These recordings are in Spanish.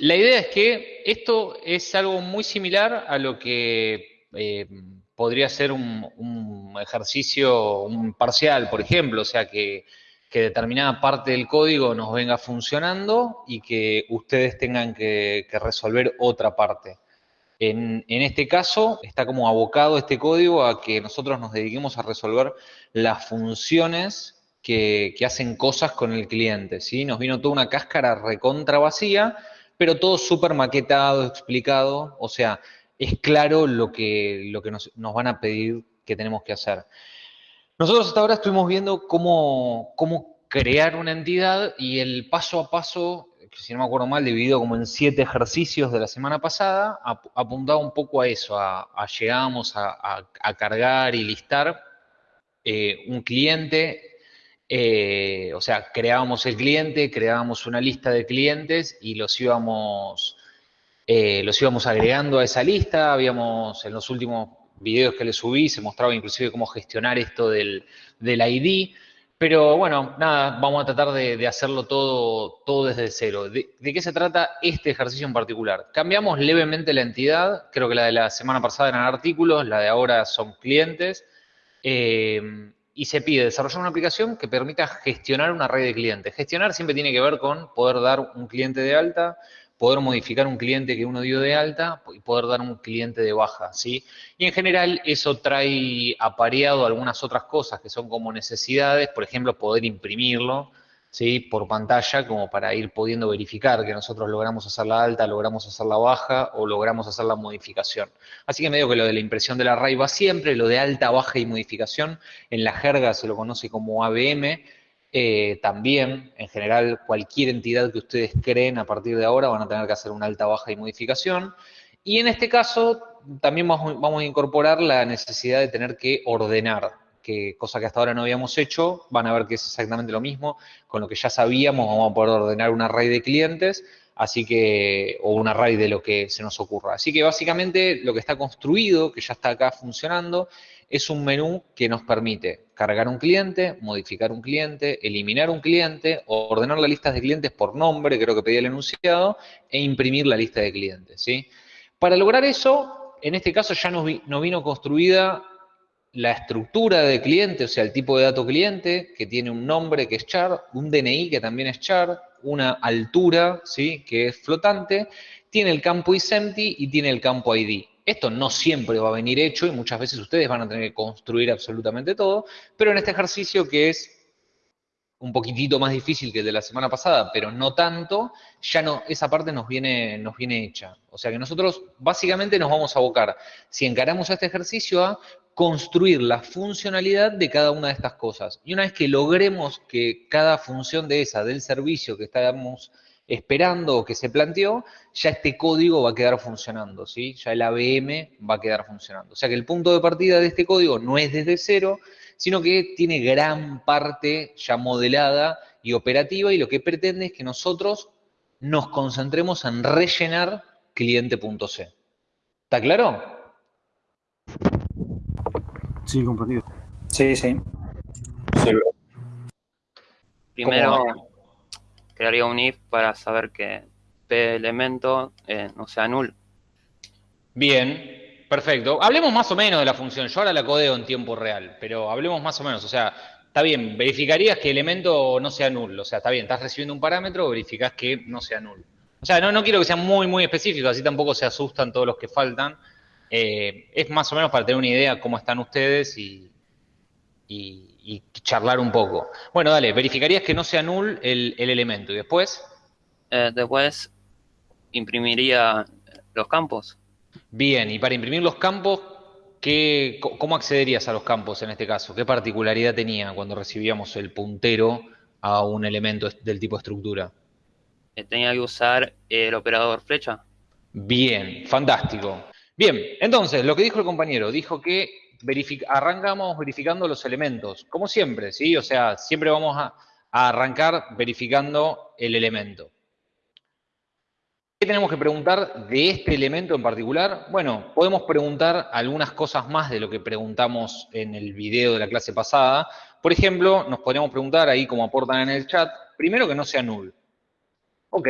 la idea es que esto es algo muy similar a lo que eh, podría ser un, ejercicio, parcial, por ejemplo, o sea, que, determinada parte del código nos venga funcionando y que ustedes tengan que, resolver otra parte. En, este caso, está como abocado este código a que nosotros nos dediquemos a resolver las funciones que, que hacen cosas con el cliente, ¿sí? Nos vino toda una cáscara recontra vacía pero todo súper maquetado, explicado, o sea, es claro lo que, lo que nos, van a pedir que tenemos que hacer. Nosotros hasta ahora estuvimos viendo cómo, cómo crear una entidad y el paso a paso, si no me acuerdo mal, dividido como en siete ejercicios de la semana pasada, apuntaba un poco a eso, a, a llegamos a, cargar y listar eh, un cliente eh, o sea, creábamos el cliente, creábamos una lista de clientes y los íbamos, eh, los íbamos agregando a esa lista. Habíamos, en los últimos videos que les subí, se mostraba inclusive cómo gestionar esto del, ID. Pero bueno, nada, vamos a tratar de, hacerlo todo, todo desde cero. ¿De, qué se trata este ejercicio en particular? Cambiamos levemente la entidad, creo que la de la semana pasada eran artículos, la de ahora son clientes. Eh, y se pide desarrollar una aplicación que permita gestionar una red de clientes. Gestionar siempre tiene que ver con poder dar un cliente de alta, poder modificar un cliente que uno dio de alta y poder dar un cliente de baja, ¿sí? Y en general eso trae apareado algunas otras cosas que son como necesidades, por ejemplo, poder imprimirlo, ¿sí? por pantalla como para ir pudiendo verificar que nosotros logramos hacer la alta, logramos hacer la baja o logramos hacer la modificación. Así que medio que lo de la impresión del array va siempre, lo de alta, baja y modificación, en la jerga se lo conoce como ABM, eh, también, en general, cualquier entidad que ustedes creen a partir de ahora van a tener que hacer una alta, baja y modificación. Y en este caso, también vamos a incorporar la necesidad de tener que ordenar, que cosa que hasta ahora no habíamos hecho, van a ver que es exactamente lo mismo, con lo que ya sabíamos vamos a poder ordenar un array de clientes, así que, o un array de lo que se nos ocurra. Así que básicamente lo que está construido, que ya está acá funcionando, es un menú que nos permite cargar un cliente, modificar un cliente, eliminar un cliente, ordenar las listas de clientes por nombre, creo que pedí el enunciado, e imprimir la lista de clientes, ¿sí? Para lograr eso, en este caso ya nos, nos vino construida la estructura de cliente, o sea, el tipo de dato cliente, que tiene un nombre que es char, un DNI que también es char, una altura, ¿sí? que es flotante, tiene el campo isEmpty y tiene el campo ID. Esto no siempre va a venir hecho y muchas veces ustedes van a tener que construir absolutamente todo, pero en este ejercicio que es un poquitito más difícil que el de la semana pasada, pero no tanto, ya no, esa parte nos viene, nos viene hecha. O sea que nosotros básicamente nos vamos a abocar, si encaramos este ejercicio, a construir la funcionalidad de cada una de estas cosas. Y una vez que logremos que cada función de esa, del servicio que estábamos esperando o que se planteó, ya este código va a quedar funcionando, ¿sí? Ya el ABM va a quedar funcionando. O sea que el punto de partida de este código no es desde cero, sino que tiene gran parte ya modelada y operativa y lo que pretende es que nosotros nos concentremos en rellenar cliente.c. ¿Está claro? Sí, comprendido. Sí, sí. Primero, crearía un if para saber que P elemento eh, no sea null. Bien, Perfecto. Hablemos más o menos de la función. Yo ahora la codeo en tiempo real, pero hablemos más o menos. O sea, está bien, verificarías que el elemento no sea nulo. O sea, está bien, estás recibiendo un parámetro, verificás que no sea nulo. O sea, no, no quiero que sea muy, muy específico, así tampoco se asustan todos los que faltan. Eh, es más o menos para tener una idea cómo están ustedes y, charlar un poco. Bueno, dale, verificarías que no sea null el, elemento y después... Eh, después imprimiría los campos. Bien, y para imprimir los campos, ¿qué, ¿cómo accederías a los campos en este caso? ¿Qué particularidad tenía cuando recibíamos el puntero a un elemento del tipo estructura? Eh, tenía que usar el operador flecha. Bien, fantástico. Bien, entonces, lo que dijo el compañero, dijo que arrancamos verificando los elementos, como siempre, ¿sí? O sea, siempre vamos a arrancar verificando el elemento. ¿Qué tenemos que preguntar de este elemento en particular? Bueno, podemos preguntar algunas cosas más de lo que preguntamos en el video de la clase pasada. Por ejemplo, nos podríamos preguntar ahí como aportan en el chat, primero que no sea null. Ok,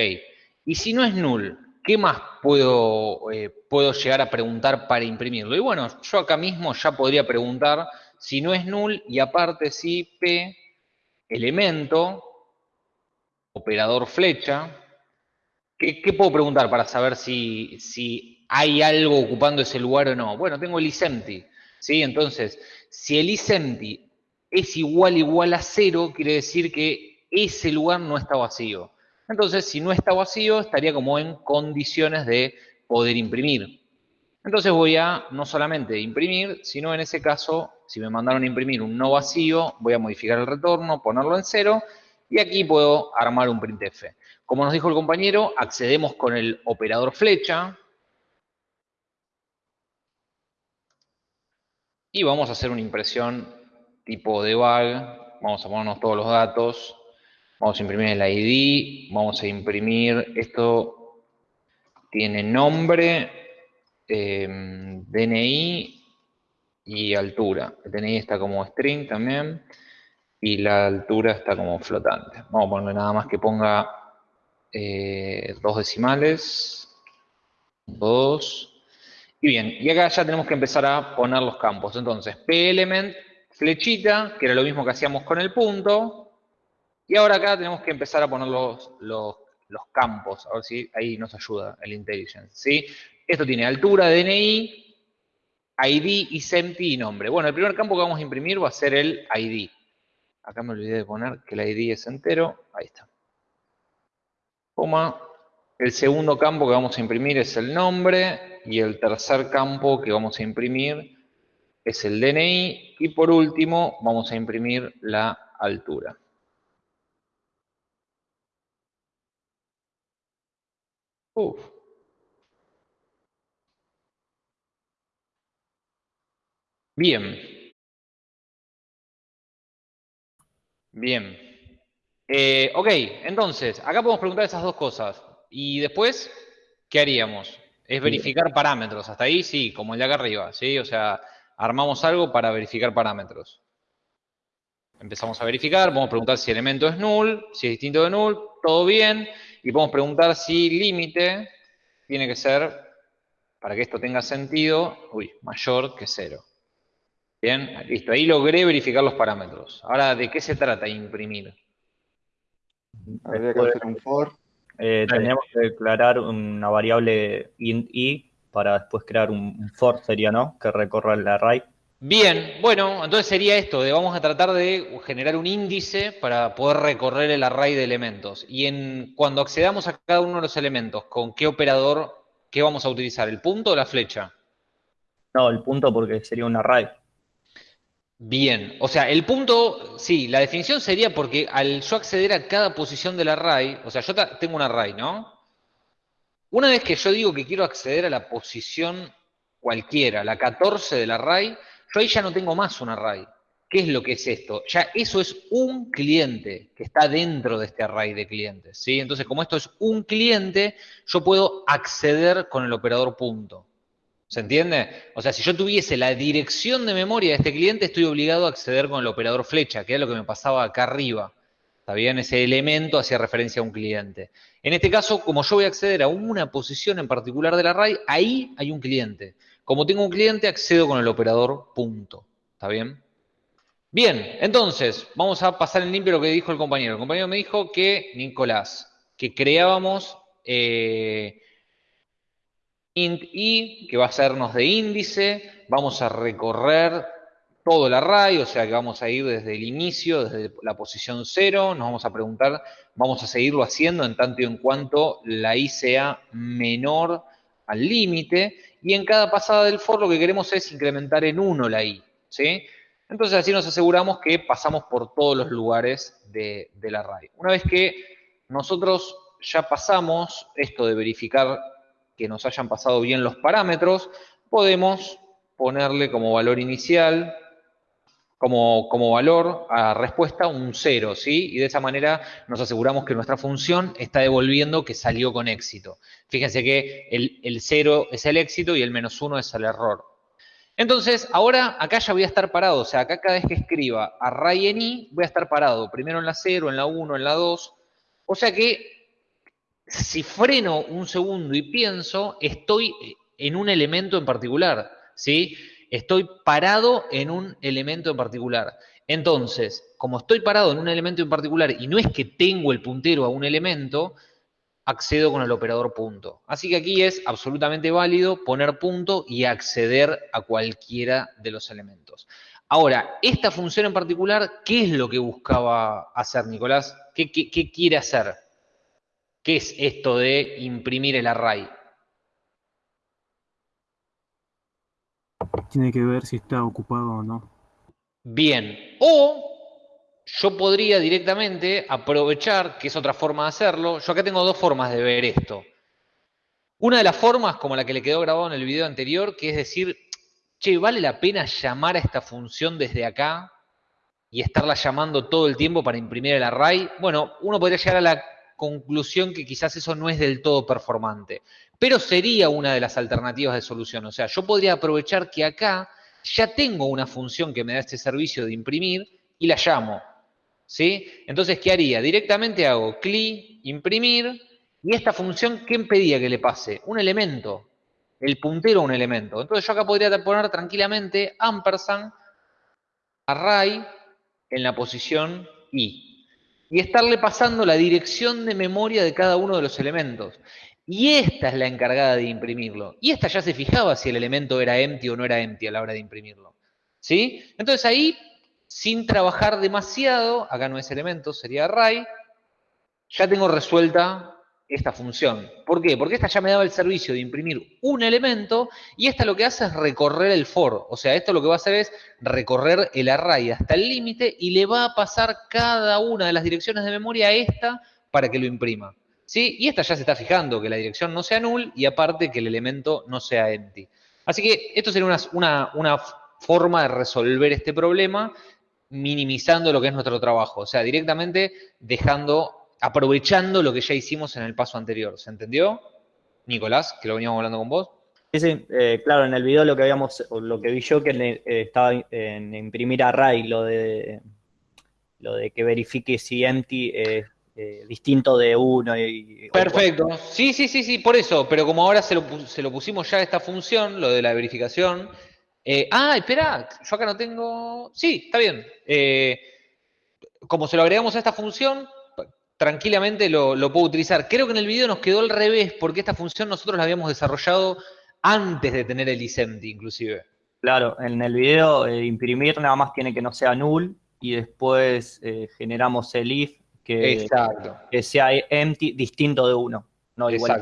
Y si no es null, ¿qué más puedo, eh, puedo llegar a preguntar para imprimirlo? Y bueno, yo acá mismo ya podría preguntar si no es null y aparte si P, elemento, operador flecha, ¿qué, puedo preguntar para saber si, si, hay algo ocupando ese lugar o no? Bueno, tengo el isempty, ¿sí? Entonces, si el isempty es igual igual a cero, quiere decir que ese lugar no está vacío. Entonces, si no está vacío, estaría como en condiciones de poder imprimir. Entonces voy a no solamente imprimir, sino en ese caso, si me mandaron a imprimir un no vacío, voy a modificar el retorno, ponerlo en cero, y aquí puedo armar un printf. Como nos dijo el compañero, accedemos con el operador flecha, y vamos a hacer una impresión tipo debug, vamos a ponernos todos los datos, Vamos a imprimir el ID, vamos a imprimir, esto tiene nombre, em, DNI y altura. El DNI está como string también y la altura está como flotante. Vamos a ponerle nada más que ponga eh, dos decimales, dos, y bien, y acá ya tenemos que empezar a poner los campos. Entonces, p-element, flechita, que era lo mismo que hacíamos con el punto, y ahora acá tenemos que empezar a poner los, campos, a ver si ahí nos ayuda el intelligence. ¿sí? Esto tiene altura, DNI, ID y SEMTI y nombre. Bueno, el primer campo que vamos a imprimir va a ser el ID. Acá me olvidé de poner que el ID es entero. Ahí está. Coma. El segundo campo que vamos a imprimir es el nombre. Y el tercer campo que vamos a imprimir es el DNI. Y por último, vamos a imprimir la altura. Bien. Bien. Eh, ok, entonces, acá podemos preguntar esas dos cosas. Y después, ¿qué haríamos? Es verificar parámetros. Hasta ahí sí, como el de acá arriba, ¿sí? O sea, armamos algo para verificar parámetros. Empezamos a verificar, podemos preguntar si el elemento es null, si es distinto de null, todo bien y podemos preguntar si límite tiene que ser, para que esto tenga sentido, uy, mayor que cero. Bien, listo, ahí logré verificar los parámetros. Ahora, ¿de qué se trata imprimir? Habría que hacer un for. Eh, tendríamos que declarar una variable int i para después crear un for, sería, ¿no? Que recorra el array. Bien, bueno, entonces sería esto, de vamos a tratar de generar un índice para poder recorrer el array de elementos. Y en, cuando accedamos a cada uno de los elementos, ¿con qué operador, qué vamos a utilizar? ¿El punto o la flecha? No, el punto porque sería un array. Bien, o sea, el punto, sí, la definición sería porque al yo acceder a cada posición del array, o sea, yo tengo un array, ¿no? Una vez que yo digo que quiero acceder a la posición cualquiera, la 14 del array, yo ahí ya no tengo más un array. ¿Qué es lo que es esto? Ya eso es un cliente que está dentro de este array de clientes. ¿sí? Entonces, como esto es un cliente, yo puedo acceder con el operador punto. ¿Se entiende? O sea, si yo tuviese la dirección de memoria de este cliente, estoy obligado a acceder con el operador flecha, que es lo que me pasaba acá arriba. ¿Está bien? Ese elemento hacía referencia a un cliente. En este caso, como yo voy a acceder a una posición en particular del array, ahí hay un cliente. Como tengo un cliente, accedo con el operador punto. ¿Está bien? Bien, entonces, vamos a pasar en limpio lo que dijo el compañero. El compañero me dijo que, Nicolás, que creábamos eh, int i, que va a sernos de índice, vamos a recorrer todo el array, o sea que vamos a ir desde el inicio, desde la posición 0, nos vamos a preguntar, vamos a seguirlo haciendo en tanto y en cuanto la i sea menor al límite, y en cada pasada del for lo que queremos es incrementar en 1 la i, ¿sí? Entonces así nos aseguramos que pasamos por todos los lugares de, del array. Una vez que nosotros ya pasamos esto de verificar que nos hayan pasado bien los parámetros, podemos ponerle como valor inicial como, valor a respuesta un 0, ¿sí? Y de esa manera nos aseguramos que nuestra función está devolviendo que salió con éxito. Fíjense que el, 0 es el éxito y el menos 1 es el error. Entonces, ahora acá ya voy a estar parado, o sea, acá cada vez que escriba array en i, voy a estar parado, primero en la 0, en la 1, en la 2, o sea que si freno un segundo y pienso, estoy en un elemento en particular, ¿sí? Estoy parado en un elemento en particular. Entonces, como estoy parado en un elemento en particular y no es que tengo el puntero a un elemento, accedo con el operador punto. Así que aquí es absolutamente válido poner punto y acceder a cualquiera de los elementos. Ahora, esta función en particular, ¿qué es lo que buscaba hacer, Nicolás? ¿Qué, quiere hacer? ¿Qué es esto de imprimir el array? Tiene que ver si está ocupado o no. Bien. O yo podría directamente aprovechar, que es otra forma de hacerlo, yo acá tengo dos formas de ver esto. Una de las formas, como la que le quedó grabado en el video anterior, que es decir, che, ¿vale la pena llamar a esta función desde acá y estarla llamando todo el tiempo para imprimir el array? Bueno, uno podría llegar a la conclusión que quizás eso no es del todo performante, pero sería una de las alternativas de solución. O sea, yo podría aprovechar que acá ya tengo una función que me da este servicio de imprimir y la llamo. ¿sí? Entonces, ¿qué haría? Directamente hago cli, imprimir, y esta función, ¿qué impedía que le pase? Un elemento, el puntero a un elemento. Entonces yo acá podría poner tranquilamente ampersand array en la posición i. Y estarle pasando la dirección de memoria de cada uno de los elementos. Y esta es la encargada de imprimirlo. Y esta ya se fijaba si el elemento era empty o no era empty a la hora de imprimirlo. ¿Sí? Entonces ahí sin trabajar demasiado, acá no es elemento, sería array, ya tengo resuelta esta función. ¿Por qué? Porque esta ya me daba el servicio de imprimir un elemento y esta lo que hace es recorrer el for. O sea, esto lo que va a hacer es recorrer el array hasta el límite y le va a pasar cada una de las direcciones de memoria a esta para que lo imprima. ¿Sí? Y esta ya se está fijando que la dirección no sea null y aparte que el elemento no sea empty. Así que esto sería una, una forma de resolver este problema minimizando lo que es nuestro trabajo, o sea, directamente dejando, aprovechando lo que ya hicimos en el paso anterior. ¿Se entendió? Nicolás, que lo veníamos hablando con vos. Sí, sí, eh, claro, en el video lo que habíamos, lo que vi yo que eh, estaba en imprimir array, lo de lo de que verifique si empty eh, distinto de uno y. Perfecto. Sí, sí, sí, sí, por eso. Pero como ahora se lo, se lo pusimos ya a esta función, lo de la verificación, eh, ah, espera, yo acá no tengo... Sí, está bien. Eh, como se lo agregamos a esta función, tranquilamente lo, puedo utilizar. Creo que en el video nos quedó al revés, porque esta función nosotros la habíamos desarrollado antes de tener el isempty, inclusive. Claro, en el video eh, imprimir nada más tiene que no sea null y después generamos el if que, que, sea empty distinto de uno, no igual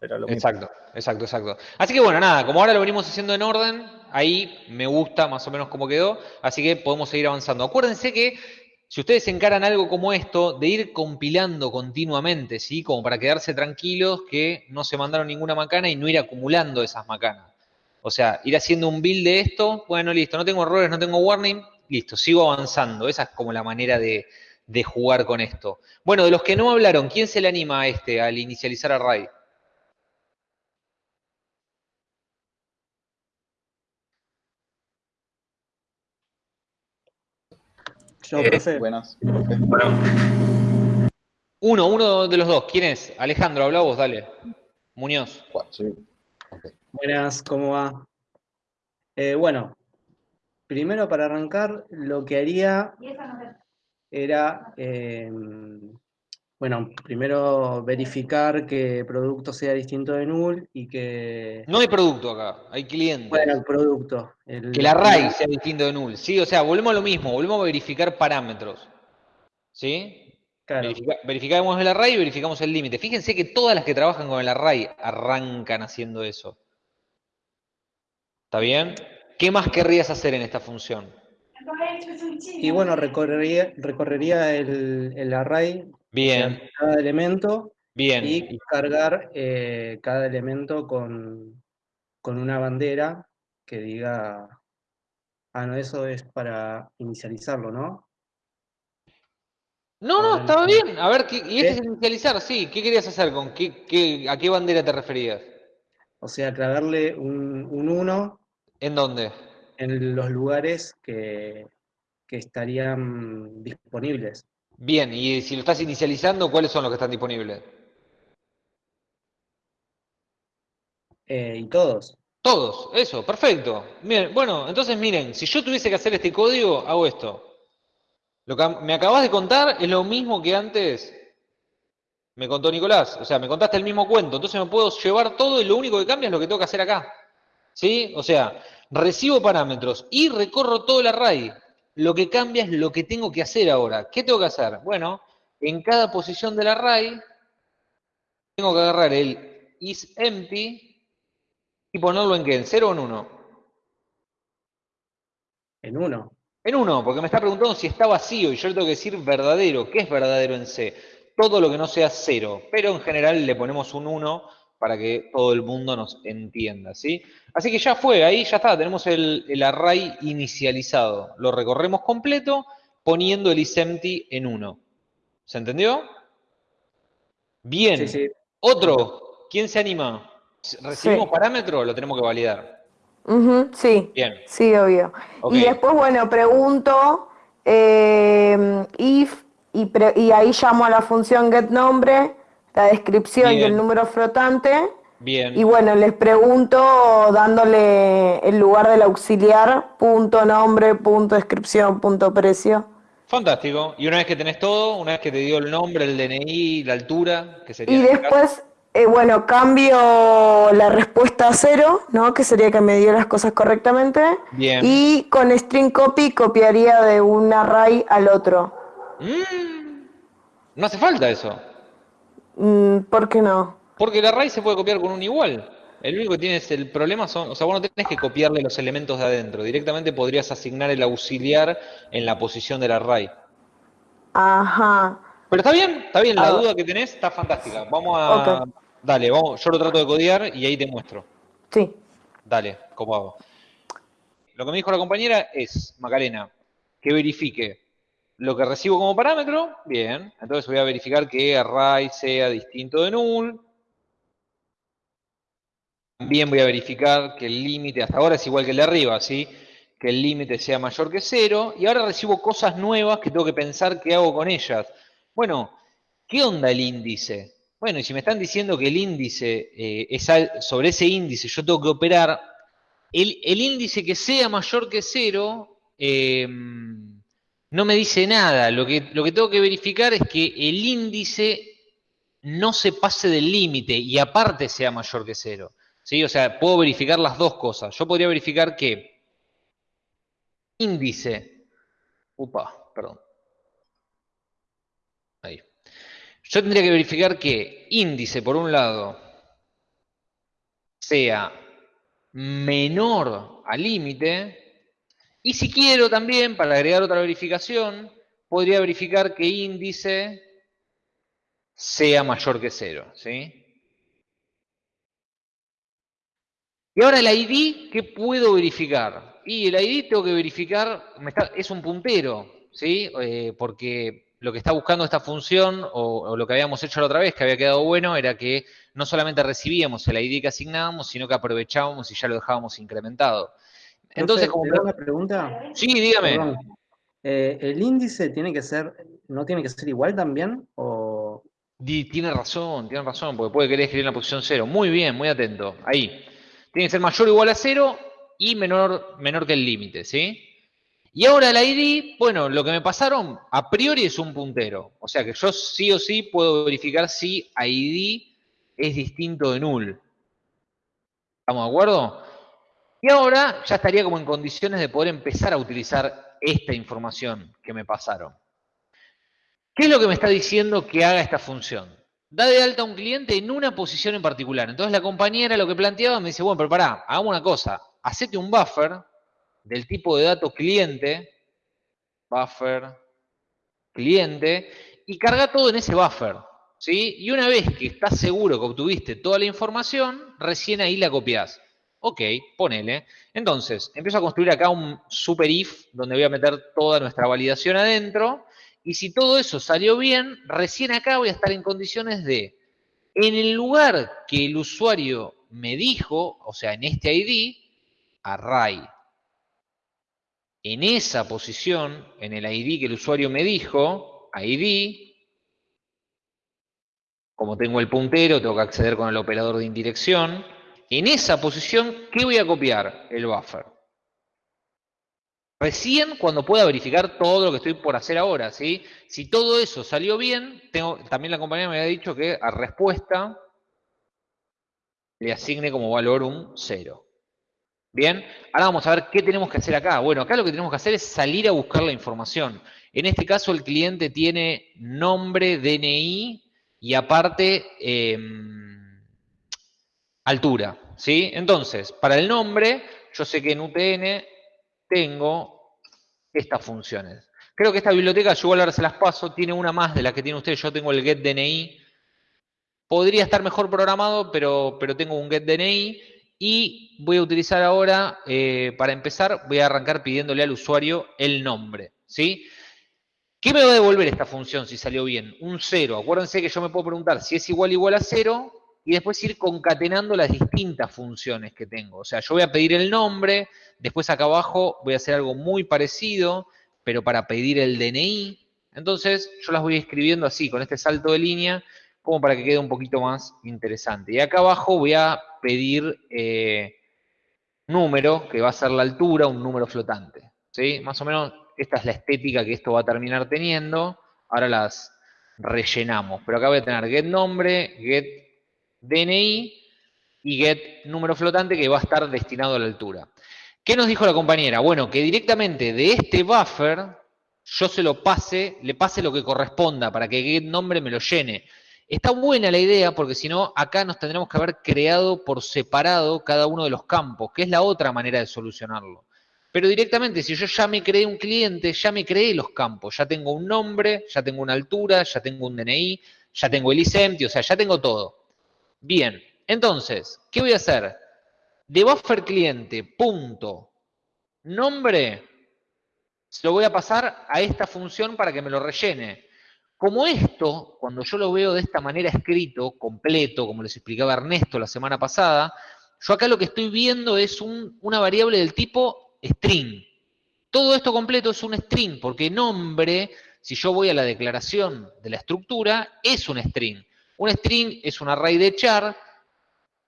Exacto. exacto, exacto, exacto. Así que bueno, nada, como ahora lo venimos haciendo en orden, ahí me gusta más o menos cómo quedó, así que podemos seguir avanzando. Acuérdense que si ustedes encaran algo como esto, de ir compilando continuamente, ¿sí? Como para quedarse tranquilos que no se mandaron ninguna macana y no ir acumulando esas macanas. O sea, ir haciendo un build de esto, bueno, listo, no tengo errores, no tengo warning, listo, sigo avanzando. Esa es como la manera de, de jugar con esto. Bueno, de los que no hablaron, ¿quién se le anima a este, al inicializar array? Eh, buenas. Uno, uno de los dos. ¿Quién es? Alejandro, habla vos, dale. Muñoz. Buenas, ¿cómo va? Eh, bueno, primero para arrancar, lo que haría era eh, bueno, primero verificar que el producto sea distinto de null y que... No hay producto acá, hay cliente. Bueno, el producto. El... Que el array sea distinto de null. Sí, o sea, volvemos a lo mismo, volvemos a verificar parámetros. ¿Sí? Claro. verificamos el array y verificamos el límite. Fíjense que todas las que trabajan con el array arrancan haciendo eso. ¿Está bien? ¿Qué más querrías hacer en esta función? Y bueno, recorrería, recorrería el, el array Bien. cada elemento. Bien. Y cargar eh, cada elemento con, una bandera que diga, ah, no, eso es para inicializarlo, ¿no? No, no, estaba bien. A ver, ¿y este es inicializar? Sí, ¿qué querías hacer? con qué, ¿A qué bandera te referías? O sea, clavarle un 1. ¿En dónde? En los lugares que, que estarían disponibles. Bien, y si lo estás inicializando, ¿cuáles son los que están disponibles? Eh, y todos. Todos, eso, perfecto. Bien, bueno, entonces miren, si yo tuviese que hacer este código, hago esto. Lo que me acabas de contar es lo mismo que antes me contó Nicolás. O sea, me contaste el mismo cuento. Entonces me puedo llevar todo y lo único que cambia es lo que tengo que hacer acá. ¿Sí? O sea, recibo parámetros y recorro todo el array. Lo que cambia es lo que tengo que hacer ahora. ¿Qué tengo que hacer? Bueno, en cada posición del array tengo que agarrar el isEmpty y ponerlo en qué? ¿En 0 o en 1? En 1. En 1, porque me está preguntando si está vacío y yo le tengo que decir verdadero. ¿Qué es verdadero en C? Todo lo que no sea 0, pero en general le ponemos un 1 para que todo el mundo nos entienda, ¿sí? Así que ya fue, ahí ya está, tenemos el, array inicializado. Lo recorremos completo poniendo el isEmpty en 1. ¿Se entendió? Bien. Otro, ¿quién se anima? ¿Recibimos parámetro o lo tenemos que validar? sí. Bien. Sí, obvio. Y después, bueno, pregunto eh, if y, y ahí llamo a la función getNombre la descripción y el número flotante. Bien. Y bueno, les pregunto dándole el lugar del auxiliar, punto nombre, punto descripción, punto precio. Fantástico. Y una vez que tenés todo, una vez que te dio el nombre, el DNI, la altura, que sería. Y este después, eh, bueno, cambio la respuesta a cero, ¿no? Que sería que me dio las cosas correctamente. Bien. Y con string copy copiaría de un array al otro. Mm. No hace falta eso. Mm, ¿Por qué no? Porque el array se puede copiar con un igual. El único que tienes el problema son, o sea, vos no tenés que copiarle los elementos de adentro. Directamente podrías asignar el auxiliar en la posición del array. Ajá. Pero está bien, está bien, la ah. duda que tenés está fantástica. Vamos a. Dale, vamos, yo lo trato de codear y ahí te muestro. Sí. Dale, ¿cómo hago? Lo que me dijo la compañera es, Macarena, que verifique lo que recibo como parámetro, bien. Entonces voy a verificar que array sea distinto de null. También voy a verificar que el límite, hasta ahora es igual que el de arriba, ¿sí? Que el límite sea mayor que cero. Y ahora recibo cosas nuevas que tengo que pensar qué hago con ellas. Bueno, ¿qué onda el índice? Bueno, y si me están diciendo que el índice, eh, es sobre ese índice yo tengo que operar, el, índice que sea mayor que cero, eh, no me dice nada. Lo que, tengo que verificar es que el índice no se pase del límite y aparte sea mayor que cero. ¿Sí? O sea, puedo verificar las dos cosas. Yo podría verificar que índice, upa, perdón. Ahí. Yo tendría que verificar que índice, por un lado, sea menor al límite y si quiero también, para agregar otra verificación, podría verificar que índice sea mayor que cero. ¿sí? Y ahora el ID, ¿qué puedo verificar? Y el ID tengo que verificar, es un puntero, ¿sí? Eh, porque lo que está buscando esta función, o, lo que habíamos hecho la otra vez, que había quedado bueno, era que no solamente recibíamos el ID que asignábamos, sino que aprovechábamos y ya lo dejábamos incrementado. Entonces, como... una pregunta? Sí, dígame. Eh, ¿El índice tiene que ser, no tiene que ser igual también? O... tiene razón, tiene razón, porque puede querer escribir en la posición cero. Muy bien, muy atento. Ahí. Tiene que ser mayor o igual a cero y menor, menor que el límite, ¿sí? Y ahora el ID, bueno, lo que me pasaron a priori es un puntero. O sea que yo sí o sí puedo verificar si ID es distinto de null. ¿Estamos de acuerdo? Y ahora ya estaría como en condiciones de poder empezar a utilizar esta información que me pasaron. ¿Qué es lo que me está diciendo que haga esta función? Da de alta a un cliente en una posición en particular. Entonces la compañera lo que planteaba me dice, bueno, pero pará, hagamos una cosa, hacete un buffer del tipo de datos cliente, buffer, cliente, y carga todo en ese buffer. ¿sí? Y una vez que estás seguro que obtuviste toda la información, recién ahí la copias. Ok, ponele. Entonces, empiezo a construir acá un super if donde voy a meter toda nuestra validación adentro. Y si todo eso salió bien, recién acá voy a estar en condiciones de, en el lugar que el usuario me dijo, o sea, en este ID, array. En esa posición, en el ID que el usuario me dijo, ID, como tengo el puntero, tengo que acceder con el operador de indirección, en esa posición, ¿qué voy a copiar? El buffer. Recién cuando pueda verificar todo lo que estoy por hacer ahora, ¿sí? Si todo eso salió bien, también la compañía me había dicho que a respuesta le asigne como valor un 0. Bien, ahora vamos a ver qué tenemos que hacer acá. Bueno, acá lo que tenemos que hacer es salir a buscar la información. En este caso el cliente tiene nombre, DNI y aparte em, altura. ¿sí? Entonces, para el nombre, yo sé que en UTN tengo estas funciones. Creo que esta biblioteca, yo igual ahora se las paso, tiene una más de la que tiene usted. Yo tengo el getDNI. Podría estar mejor programado, pero, pero tengo un getDNI. Y voy a utilizar ahora, eh, para empezar, voy a arrancar pidiéndole al usuario el nombre. ¿sí? ¿Qué me va a devolver esta función si salió bien? Un 0. Acuérdense que yo me puedo preguntar si es igual igual a 0 y después ir concatenando las distintas funciones que tengo. O sea, yo voy a pedir el nombre, después acá abajo voy a hacer algo muy parecido, pero para pedir el DNI. Entonces, yo las voy escribiendo así, con este salto de línea, como para que quede un poquito más interesante. Y acá abajo voy a pedir eh, número, que va a ser la altura, un número flotante. ¿sí? Más o menos esta es la estética que esto va a terminar teniendo. Ahora las rellenamos. Pero acá voy a tener get nombre, get DNI y get número flotante que va a estar destinado a la altura. ¿Qué nos dijo la compañera? Bueno, que directamente de este buffer yo se lo pase, le pase lo que corresponda para que get nombre me lo llene. Está buena la idea porque si no, acá nos tendremos que haber creado por separado cada uno de los campos, que es la otra manera de solucionarlo. Pero directamente, si yo ya me creé un cliente, ya me creé los campos, ya tengo un nombre, ya tengo una altura, ya tengo un DNI, ya tengo el ISEMTI, o sea, ya tengo todo. Bien, entonces, ¿qué voy a hacer? De buffer cliente, punto, nombre, se lo voy a pasar a esta función para que me lo rellene. Como esto, cuando yo lo veo de esta manera escrito, completo, como les explicaba Ernesto la semana pasada, yo acá lo que estoy viendo es una variable del tipo string. Todo esto completo es un string, porque nombre, si yo voy a la declaración de la estructura, es un string. Un string es un array de char,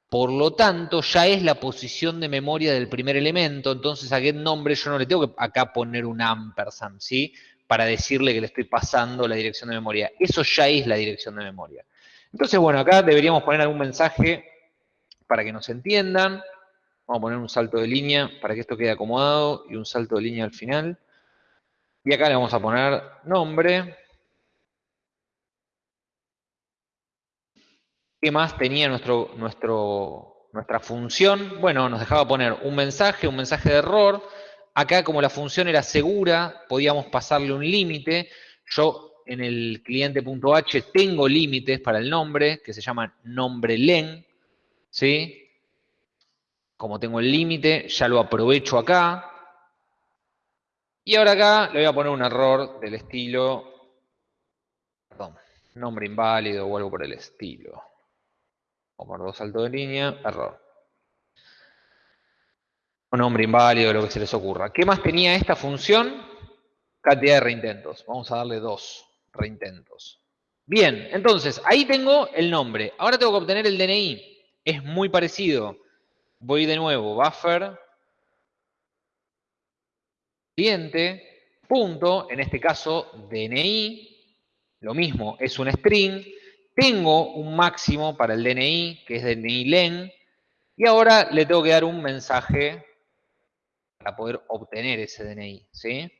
por lo tanto, ya es la posición de memoria del primer elemento, entonces a getNombre yo no le tengo que acá poner un ampersand, ¿sí? Para decirle que le estoy pasando la dirección de memoria. Eso ya es la dirección de memoria. Entonces, bueno, acá deberíamos poner algún mensaje para que nos entiendan. Vamos a poner un salto de línea para que esto quede acomodado y un salto de línea al final. Y acá le vamos a poner nombre. ¿Qué más tenía nuestro, nuestra función? Bueno, nos dejaba poner un mensaje, un mensaje de error. Acá, como la función era segura, podíamos pasarle un límite. Yo en el cliente.h tengo límites para el nombre, que se llaman nombre len. ¿Sí? Como tengo el límite, ya lo aprovecho acá. Y ahora acá le voy a poner un error del estilo, perdón, nombre inválido o algo por el estilo o por dos saltos de línea, error. Un nombre inválido, lo que se les ocurra. ¿Qué más tenía esta función? Cantidad de reintentos. Vamos a darle dos reintentos. Bien, entonces, ahí tengo el nombre. Ahora tengo que obtener el DNI. Es muy parecido. Voy de nuevo, buffer, cliente, punto, en este caso DNI, lo mismo, es un string, tengo un máximo para el DNI, que es DNI len, y ahora le tengo que dar un mensaje para poder obtener ese DNI, ¿sí?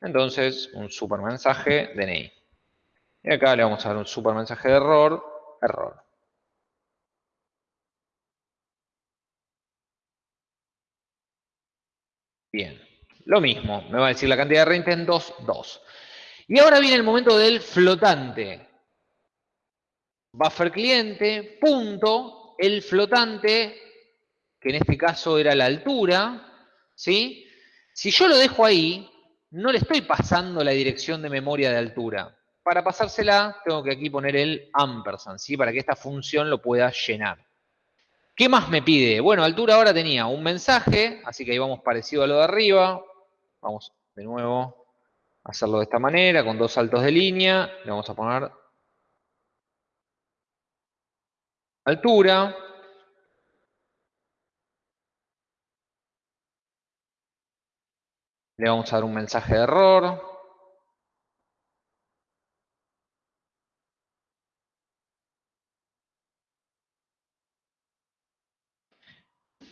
Entonces, un super mensaje DNI. Y acá le vamos a dar un super mensaje de error, error. Bien, lo mismo, me va a decir la cantidad de reintentos, 2. Y ahora viene el momento del flotante buffer cliente, punto, el flotante, que en este caso era la altura, ¿sí? Si yo lo dejo ahí, no le estoy pasando la dirección de memoria de altura. Para pasársela, tengo que aquí poner el ampersand, ¿sí? Para que esta función lo pueda llenar. ¿Qué más me pide? Bueno, altura ahora tenía un mensaje, así que ahí vamos parecido a lo de arriba. Vamos de nuevo a hacerlo de esta manera, con dos saltos de línea. Le vamos a poner altura, le vamos a dar un mensaje de error,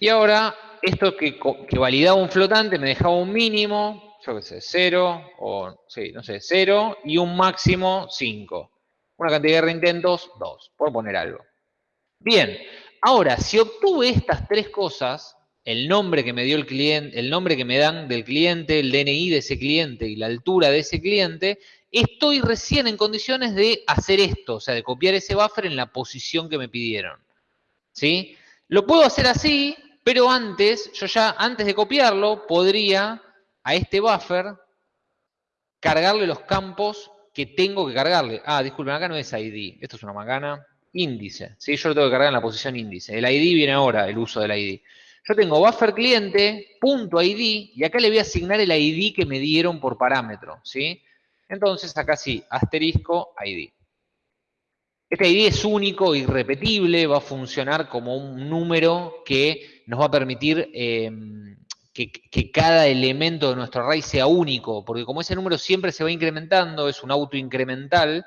Y ahora, esto que, validaba un flotante me dejaba un mínimo, yo qué sé, 0, o sí, no sé, 0, y un máximo 5. Una cantidad de intentos, 2, por poner algo. Bien, ahora, si obtuve estas tres cosas, el nombre que me dio el cliente, el nombre que me dan del cliente, el DNI de ese cliente y la altura de ese cliente, estoy recién en condiciones de hacer esto, o sea, de copiar ese buffer en la posición que me pidieron. ¿Sí? Lo puedo hacer así, pero antes, yo ya antes de copiarlo, podría a este buffer cargarle los campos que tengo que cargarle. Ah, disculpen, acá no es ID, esto es una macana. Índice, ¿sí? Yo lo tengo que cargar en la posición índice. El ID viene ahora, el uso del ID. Yo tengo buffer cliente, punto ID, y acá le voy a asignar el ID que me dieron por parámetro, ¿sí? Entonces acá sí, asterisco ID. Este ID es único, irrepetible, va a funcionar como un número que nos va a permitir em, que, que, cada elemento de nuestro array sea único, porque como ese número siempre se va incrementando, es un auto incremental,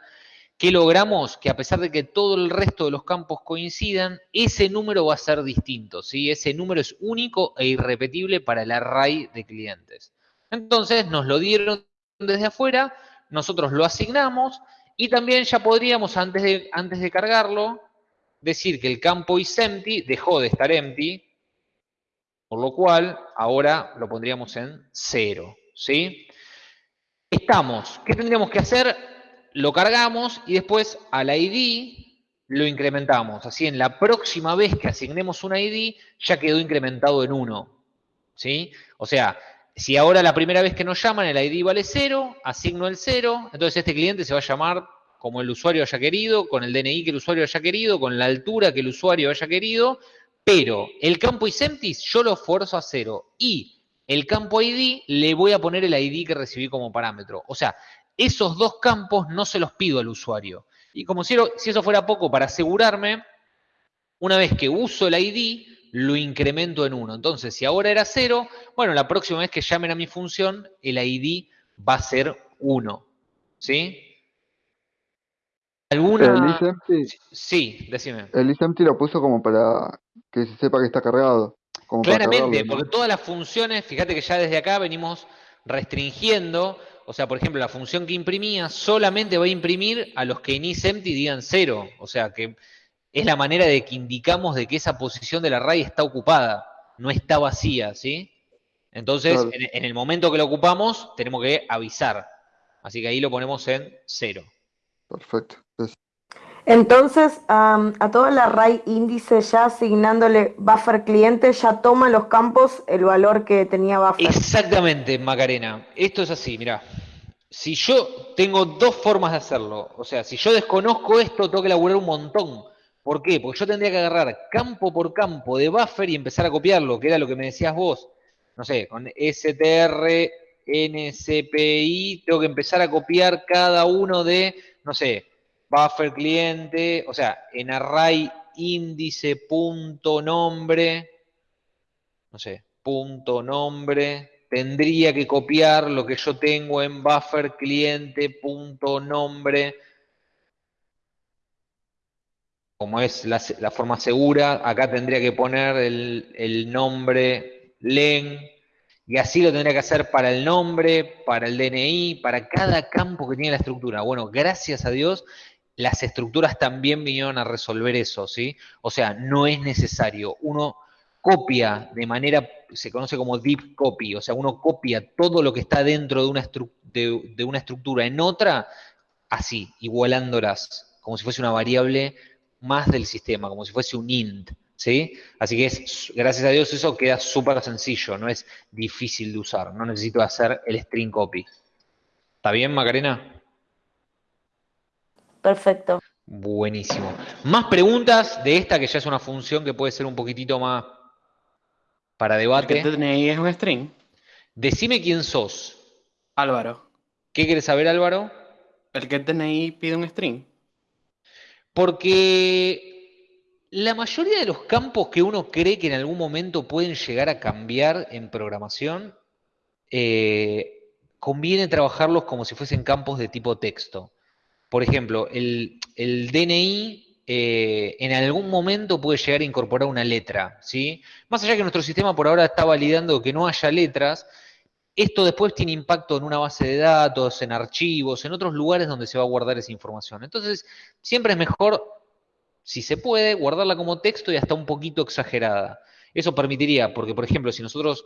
¿Qué logramos? Que a pesar de que todo el resto de los campos coincidan, ese número va a ser distinto, ¿sí? Ese número es único e irrepetible para el array de clientes. Entonces nos lo dieron desde afuera, nosotros lo asignamos y también ya podríamos, antes de, antes de cargarlo, decir que el campo isEmpty dejó de estar empty, por lo cual ahora lo pondríamos en cero, ¿sí? Estamos, ¿qué tendríamos que hacer? Lo cargamos y después al ID lo incrementamos. Así en la próxima vez que asignemos un ID ya quedó incrementado en 1. ¿Sí? O sea, si ahora la primera vez que nos llaman el ID vale 0, asigno el 0, entonces este cliente se va a llamar como el usuario haya querido, con el DNI que el usuario haya querido, con la altura que el usuario haya querido, pero el campo isemptis yo lo fuerzo a 0 y el campo ID le voy a poner el ID que recibí como parámetro. O sea, esos dos campos no se los pido al usuario. Y como si, eso fuera poco, para asegurarme, una vez que uso el ID, lo incremento en 1. Entonces, si ahora era 0, bueno, la próxima vez que llamen a mi función, el ID va a ser 1. ¿Sí? ¿Alguna...? El sí, decime. El isempty lo puso como para que se sepa que está cargado. Claramente, porque todas las funciones, fíjate que ya desde acá venimos restringiendo o sea, por ejemplo, la función que imprimía solamente va a imprimir a los que en isEmpty digan 0. O sea, que es la manera de que indicamos de que esa posición del array está ocupada, no está vacía, ¿sí? Entonces, en, el momento que lo ocupamos, tenemos que avisar. Así que ahí lo ponemos en 0. Perfecto. Entonces, a todo el array índice ya asignándole buffer cliente, ya toma los campos el valor que tenía buffer. Exactamente, Macarena. Esto es así, mira. Si yo tengo dos formas de hacerlo, o sea, si yo desconozco esto, tengo que elaborar un montón. ¿Por qué? Porque yo tendría que agarrar campo por campo de buffer y empezar a copiarlo, que era lo que me decías vos. No sé, con str, ncpi, tengo que empezar a copiar cada uno de, no sé, buffer cliente, o sea, en array índice punto nombre, no sé, punto nombre, tendría que copiar lo que yo tengo en buffer cliente punto nombre, como es la, forma segura, acá tendría que poner el, el nombre len, y así lo tendría que hacer para el nombre, para el DNI, para cada campo que tiene la estructura. Bueno, gracias a Dios las estructuras también vinieron a resolver eso, ¿sí? O sea, no es necesario. Uno copia de manera, se conoce como deep copy, o sea, uno copia todo lo que está dentro de una, de, una estructura en otra, así, igualándolas, como si fuese una variable más del sistema, como si fuese un int, ¿sí? Así que es, gracias a Dios eso queda súper sencillo, no es difícil de usar, no necesito hacer el string copy. ¿Está bien, Macarena? Perfecto. Buenísimo. ¿Más preguntas de esta que ya es una función que puede ser un poquitito más para debate? ¿El DNI es un string? Decime quién sos. Álvaro. ¿Qué quieres saber, Álvaro? ¿El que DNI pide un string? Porque la mayoría de los campos que uno cree que en algún momento pueden llegar a cambiar en programación eh, conviene trabajarlos como si fuesen campos de tipo texto. Por ejemplo, el, DNI eh, en algún momento puede llegar a incorporar una letra, ¿sí? Más allá que nuestro sistema por ahora está validando que no haya letras, esto después tiene impacto en una base de datos, en archivos, en otros lugares donde se va a guardar esa información. Entonces, siempre es mejor, si se puede, guardarla como texto y hasta un poquito exagerada. Eso permitiría, porque por ejemplo, si nosotros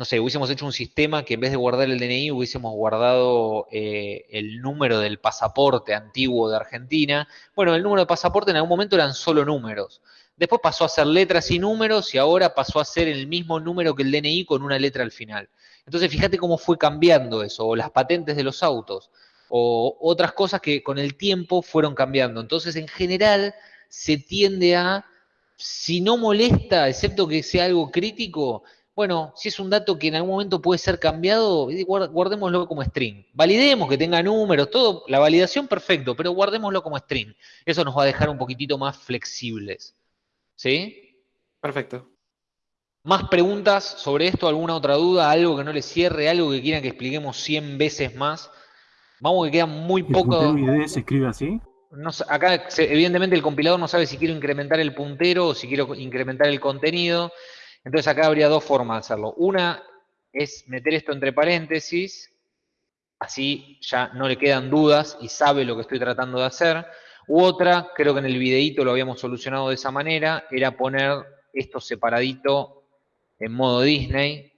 no sé, hubiésemos hecho un sistema que en vez de guardar el DNI hubiésemos guardado eh, el número del pasaporte antiguo de Argentina. Bueno, el número de pasaporte en algún momento eran solo números. Después pasó a ser letras y números y ahora pasó a ser el mismo número que el DNI con una letra al final. Entonces, fíjate cómo fue cambiando eso, o las patentes de los autos, o otras cosas que con el tiempo fueron cambiando. Entonces, en general, se tiende a, si no molesta, excepto que sea algo crítico, bueno, si es un dato que en algún momento puede ser cambiado, guardémoslo como string. Validemos que tenga números, todo, la validación perfecto, pero guardémoslo como string. Eso nos va a dejar un poquitito más flexibles. ¿Sí? Perfecto. ¿Más preguntas sobre esto? ¿Alguna otra duda? ¿Algo que no le cierre? ¿Algo que quieran que expliquemos 100 veces más? Vamos que queda muy poco... ¿El se escribe así? acá, evidentemente, el compilador no sabe si quiero incrementar el puntero o si quiero incrementar el contenido. Entonces acá habría dos formas de hacerlo. Una es meter esto entre paréntesis, así ya no le quedan dudas y sabe lo que estoy tratando de hacer. U otra, creo que en el videíto lo habíamos solucionado de esa manera, era poner esto separadito en modo Disney.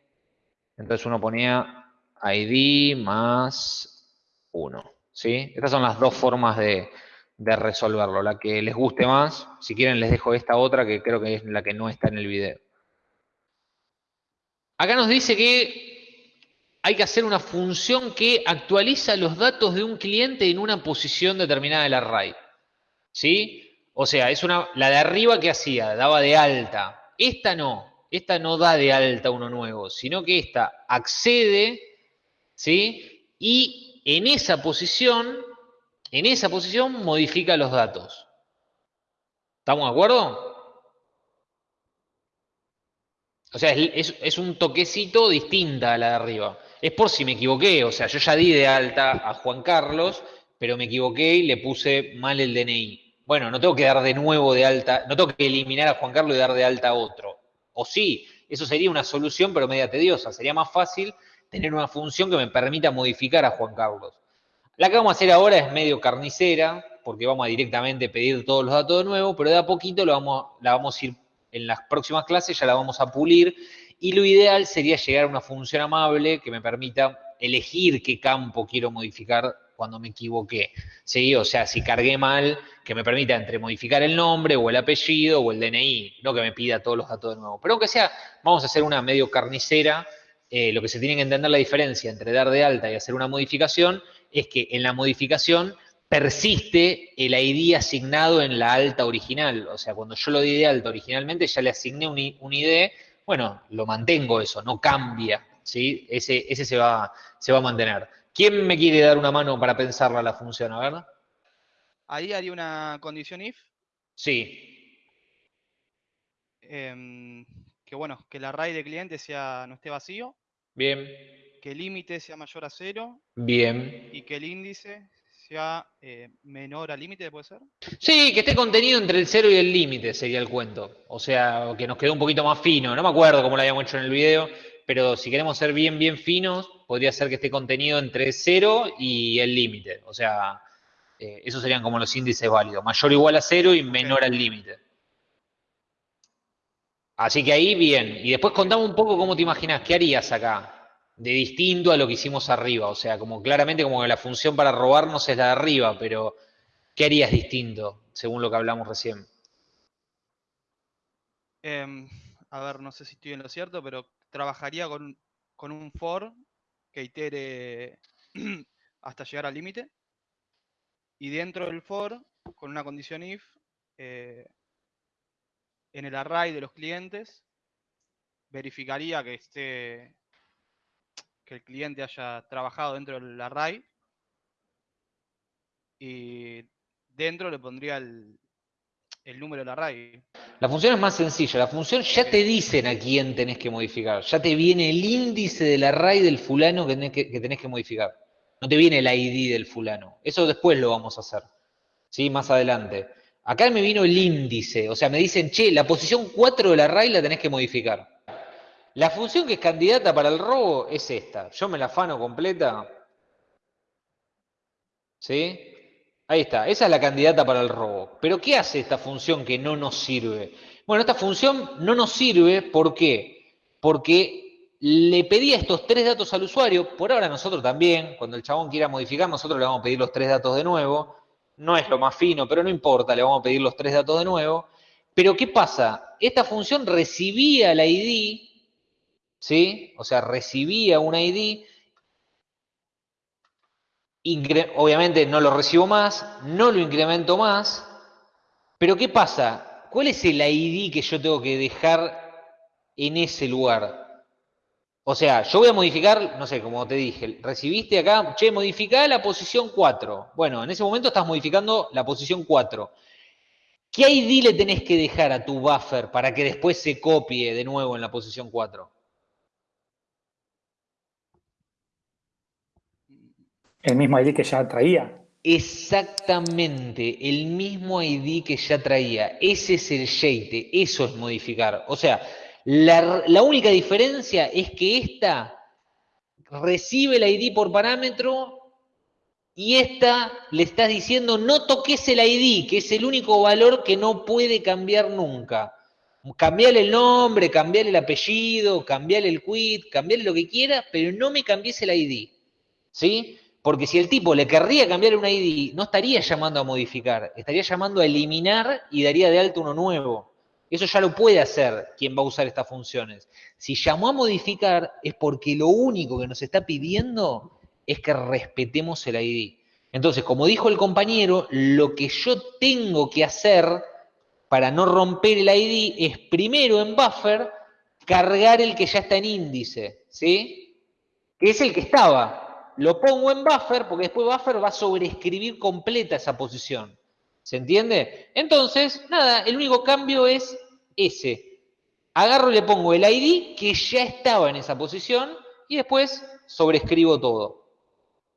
Entonces uno ponía ID más 1. ¿sí? Estas son las dos formas de, de resolverlo. La que les guste más, si quieren les dejo esta otra que creo que es la que no está en el video. Acá nos dice que hay que hacer una función que actualiza los datos de un cliente en una posición determinada del array. ¿Sí? O sea, es una, la de arriba que hacía, daba de alta. Esta no, esta no da de alta uno nuevo, sino que esta accede, ¿sí? Y en esa posición, en esa posición modifica los datos. ¿Estamos de acuerdo? O sea, es, un toquecito distinta a la de arriba. Es por si me equivoqué, o sea, yo ya di de alta a Juan Carlos, pero me equivoqué y le puse mal el DNI. Bueno, no tengo que dar de nuevo de alta, no tengo que eliminar a Juan Carlos y dar de alta a otro. O sí, eso sería una solución, pero media tediosa. Sería más fácil tener una función que me permita modificar a Juan Carlos. La que vamos a hacer ahora es medio carnicera, porque vamos a directamente pedir todos los datos de nuevo, pero de a poquito lo vamos, la vamos a ir en las próximas clases ya la vamos a pulir y lo ideal sería llegar a una función amable que me permita elegir qué campo quiero modificar cuando me equivoqué. ¿sí? O sea, si cargué mal, que me permita entre modificar el nombre o el apellido o el DNI, no que me pida todos los datos de nuevo. Pero aunque sea, vamos a hacer una medio carnicera. Eh, lo que se tiene que entender la diferencia entre dar de alta y hacer una modificación es que en la modificación persiste el ID asignado en la alta original. O sea, cuando yo lo di de alta originalmente, ya le asigné un, ID, bueno, lo mantengo eso, no cambia, ¿sí? Ese, ese se, va, se va a mantener. ¿Quién me quiere dar una mano para pensarla la función? A ver. Ahí haría una condición if. Sí. Em, que bueno, que el array de cliente sea, no esté vacío. Bien. Que el límite sea mayor a cero. Bien. Y que el índice sea eh, menor al límite, ¿puede ser? Sí, que esté contenido entre el cero y el límite sería el cuento. O sea, que nos quedó un poquito más fino. No me acuerdo cómo lo habíamos hecho en el video, pero si queremos ser bien, bien finos, podría ser que esté contenido entre cero y el límite. O sea, eh, esos serían como los índices válidos. Mayor o igual a cero y menor al límite. Así que ahí bien. Y después contame un poco cómo te imaginas, ¿qué harías acá? De distinto a lo que hicimos arriba. O sea, como claramente como que la función para robarnos es la de arriba, pero ¿qué harías distinto según lo que hablamos recién? Em, a ver, no sé si estoy en lo cierto, pero trabajaría con, un for que itere hasta llegar al límite. Y dentro del for, con una condición if, eh, en el array de los clientes, verificaría que esté que el cliente haya trabajado dentro del array y dentro le pondría el, número del array. La función es más sencilla. La función ya te dicen a quién tenés que modificar. Ya te viene el índice del array del fulano que tenés que, que tenés que modificar. No te viene el ID del fulano. Eso después lo vamos a hacer. ¿Sí? Más adelante. Acá me vino el índice. O sea, me dicen, che, la posición 4 del array la tenés que modificar. La función que es candidata para el robo es esta. Yo me la afano completa. ¿Sí? Ahí está, esa es la candidata para el robo. Pero ¿qué hace esta función que no nos sirve? Bueno, esta función no nos sirve, ¿por qué? Porque le pedía estos tres datos al usuario, por ahora nosotros también, cuando el chabón quiera modificar, nosotros le vamos a pedir los tres datos de nuevo. No es lo más fino, pero no importa, le vamos a pedir los tres datos de nuevo. Pero ¿qué pasa? Esta función recibía la ID, ¿sí? O sea, recibía un ID, obviamente no lo recibo más, no lo incremento más, pero ¿qué pasa? ¿Cuál es el ID que yo tengo que dejar en ese lugar? O sea, yo voy a modificar, no sé, como te dije, recibiste acá, che, modifica la posición 4. Bueno, en ese momento estás modificando la posición 4. ¿Qué ID le tenés que dejar a tu buffer para que después se copie de nuevo en la posición 4? El mismo ID que ya traía. Exactamente, el mismo ID que ya traía. Ese es el shade, eso es modificar. O sea, la, la única diferencia es que esta recibe el ID por parámetro y esta le estás diciendo no toques el ID, que es el único valor que no puede cambiar nunca. Cambiarle el nombre, cambiarle el apellido, cambiarle el quit, cambiarle lo que quiera, pero no me cambies el ID. ¿Sí? Porque si el tipo le querría cambiar un ID, no estaría llamando a modificar, estaría llamando a eliminar y daría de alto uno nuevo. Eso ya lo puede hacer quien va a usar estas funciones. Si llamó a modificar es porque lo único que nos está pidiendo es que respetemos el ID. Entonces, como dijo el compañero, lo que yo tengo que hacer para no romper el ID es primero en buffer cargar el que ya está en índice, ¿sí? Que es el que estaba lo pongo en buffer, porque después buffer va a sobreescribir completa esa posición. ¿Se entiende? Entonces, nada, el único cambio es ese. Agarro y le pongo el ID que ya estaba en esa posición y después sobrescribo todo.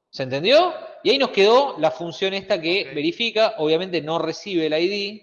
¿Se entendió? Y ahí nos quedó la función esta que verifica, obviamente no recibe el ID.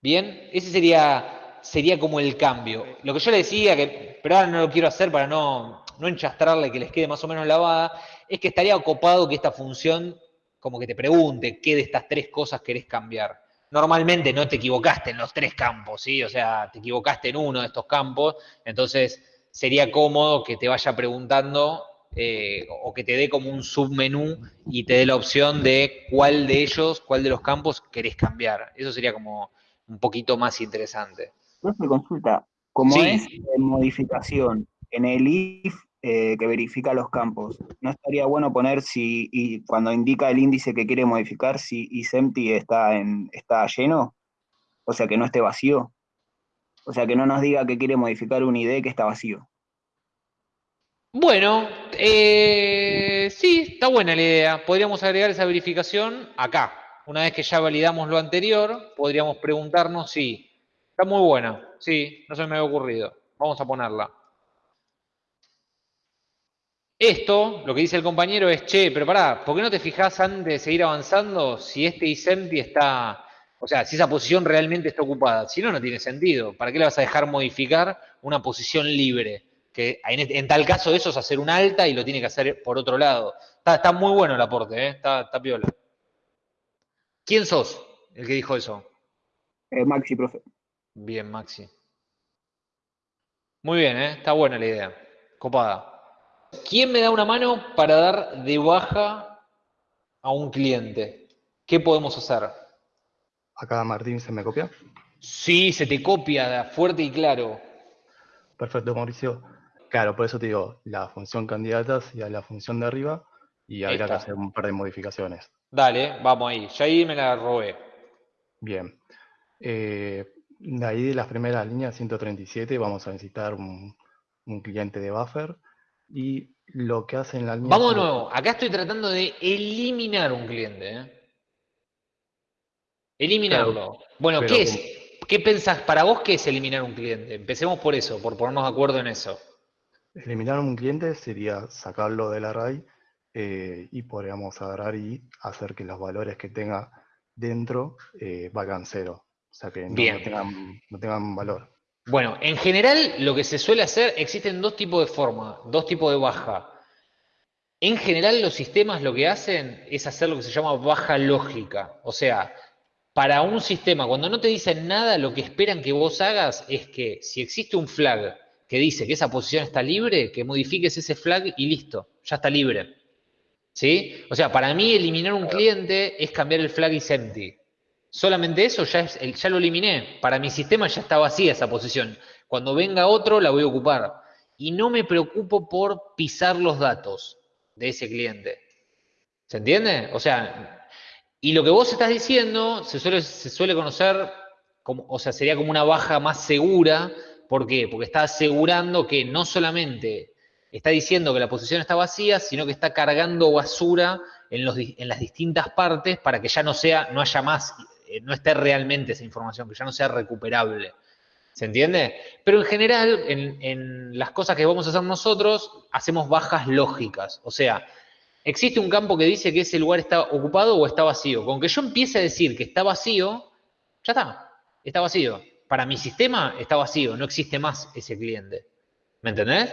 Bien, ese sería, sería como el cambio. Lo que yo le decía, que, pero ahora no lo quiero hacer para no, no enchastrarle que les quede más o menos lavada, es que estaría ocupado que esta función como que te pregunte qué de estas tres cosas querés cambiar. Normalmente no te equivocaste en los tres campos, ¿sí? O sea, te equivocaste en uno de estos campos, entonces sería cómodo que te vaya preguntando eh, o que te dé como un submenú y te dé la opción de cuál de ellos, cuál de los campos querés cambiar. Eso sería como un poquito más interesante. Profe, consulta, como es modificación, en el if eh, que verifica los campos. ¿No estaría bueno poner si, y cuando indica el índice que quiere modificar, si isEmpty está, en, está lleno? O sea, que no esté vacío. O sea, que no nos diga que quiere modificar un ID que está vacío. Bueno, eh, sí, está buena la idea. Podríamos agregar esa verificación acá. Una vez que ya validamos lo anterior, podríamos preguntarnos si está muy buena. Sí, no se me había ocurrido. Vamos a ponerla. Esto, lo que dice el compañero es, che, pero pará, ¿por qué no te fijas antes de seguir avanzando si este isempty está, o sea, si esa posición realmente está ocupada? Si no, no tiene sentido. ¿Para qué le vas a dejar modificar una posición libre? Que en, tal caso eso es hacer un alta y lo tiene que hacer por otro lado. Está, muy bueno el aporte, ¿eh? está, está piola. ¿Quién sos el que dijo eso? Eh, Maxi, profe. Bien, Maxi. Muy bien, ¿eh? está buena la idea. Copada. ¿Quién me da una mano para dar de baja a un cliente? ¿Qué podemos hacer? Acá Martín se me copia. Sí, se te copia, fuerte y claro. Perfecto, Mauricio. Claro, por eso te digo, la función candidatas y a la función de arriba, y habría que hacer un par de modificaciones. Dale, vamos ahí. Ya ahí me la robé. Bien. Eh, de ahí de las primeras líneas 137 vamos a necesitar un cliente de buffer y lo que hacen la línea... Vamos de nuevo, acá estoy tratando de eliminar un cliente. ¿eh? Eliminarlo. bueno, ¿qué es? ¿Qué pensás para vos qué es eliminar un cliente? Empecemos por eso, por ponernos de acuerdo en eso. Eliminar un cliente sería sacarlo del array eh, y podríamos agarrar y hacer que los valores que tenga dentro eh, valgan cero. O sea que no, tengan, no tengan valor. Bueno, en general lo que se suele hacer, existen dos tipos de forma, dos tipos de baja. En general los sistemas lo que hacen es hacer lo que se llama baja lógica. O sea, para un sistema, cuando no te dicen nada, lo que esperan que vos hagas es que si existe un flag que dice que esa posición está libre, que modifiques ese flag y listo, ya está libre. ¿Sí? O sea, para mí eliminar un cliente es cambiar el flag is empty. Solamente eso ya, es, ya lo eliminé. Para mi sistema ya está vacía esa posición. Cuando venga otro la voy a ocupar. Y no me preocupo por pisar los datos de ese cliente. ¿Se entiende? O sea, y lo que vos estás diciendo se suele, se suele conocer, como, o sea, sería como una baja más segura. ¿Por qué? Porque está asegurando que no solamente está diciendo que la posición está vacía, sino que está cargando basura en, los, en las distintas partes para que ya no sea, no haya más, eh, no esté realmente esa información, que ya no sea recuperable. ¿Se entiende? Pero en general, en, en, las cosas que vamos a hacer nosotros, hacemos bajas lógicas. O sea, existe un campo que dice que ese lugar está ocupado o está vacío. Con que yo empiece a decir que está vacío, ya está, está vacío. Para mi sistema está vacío, no existe más ese cliente. ¿Me entendés?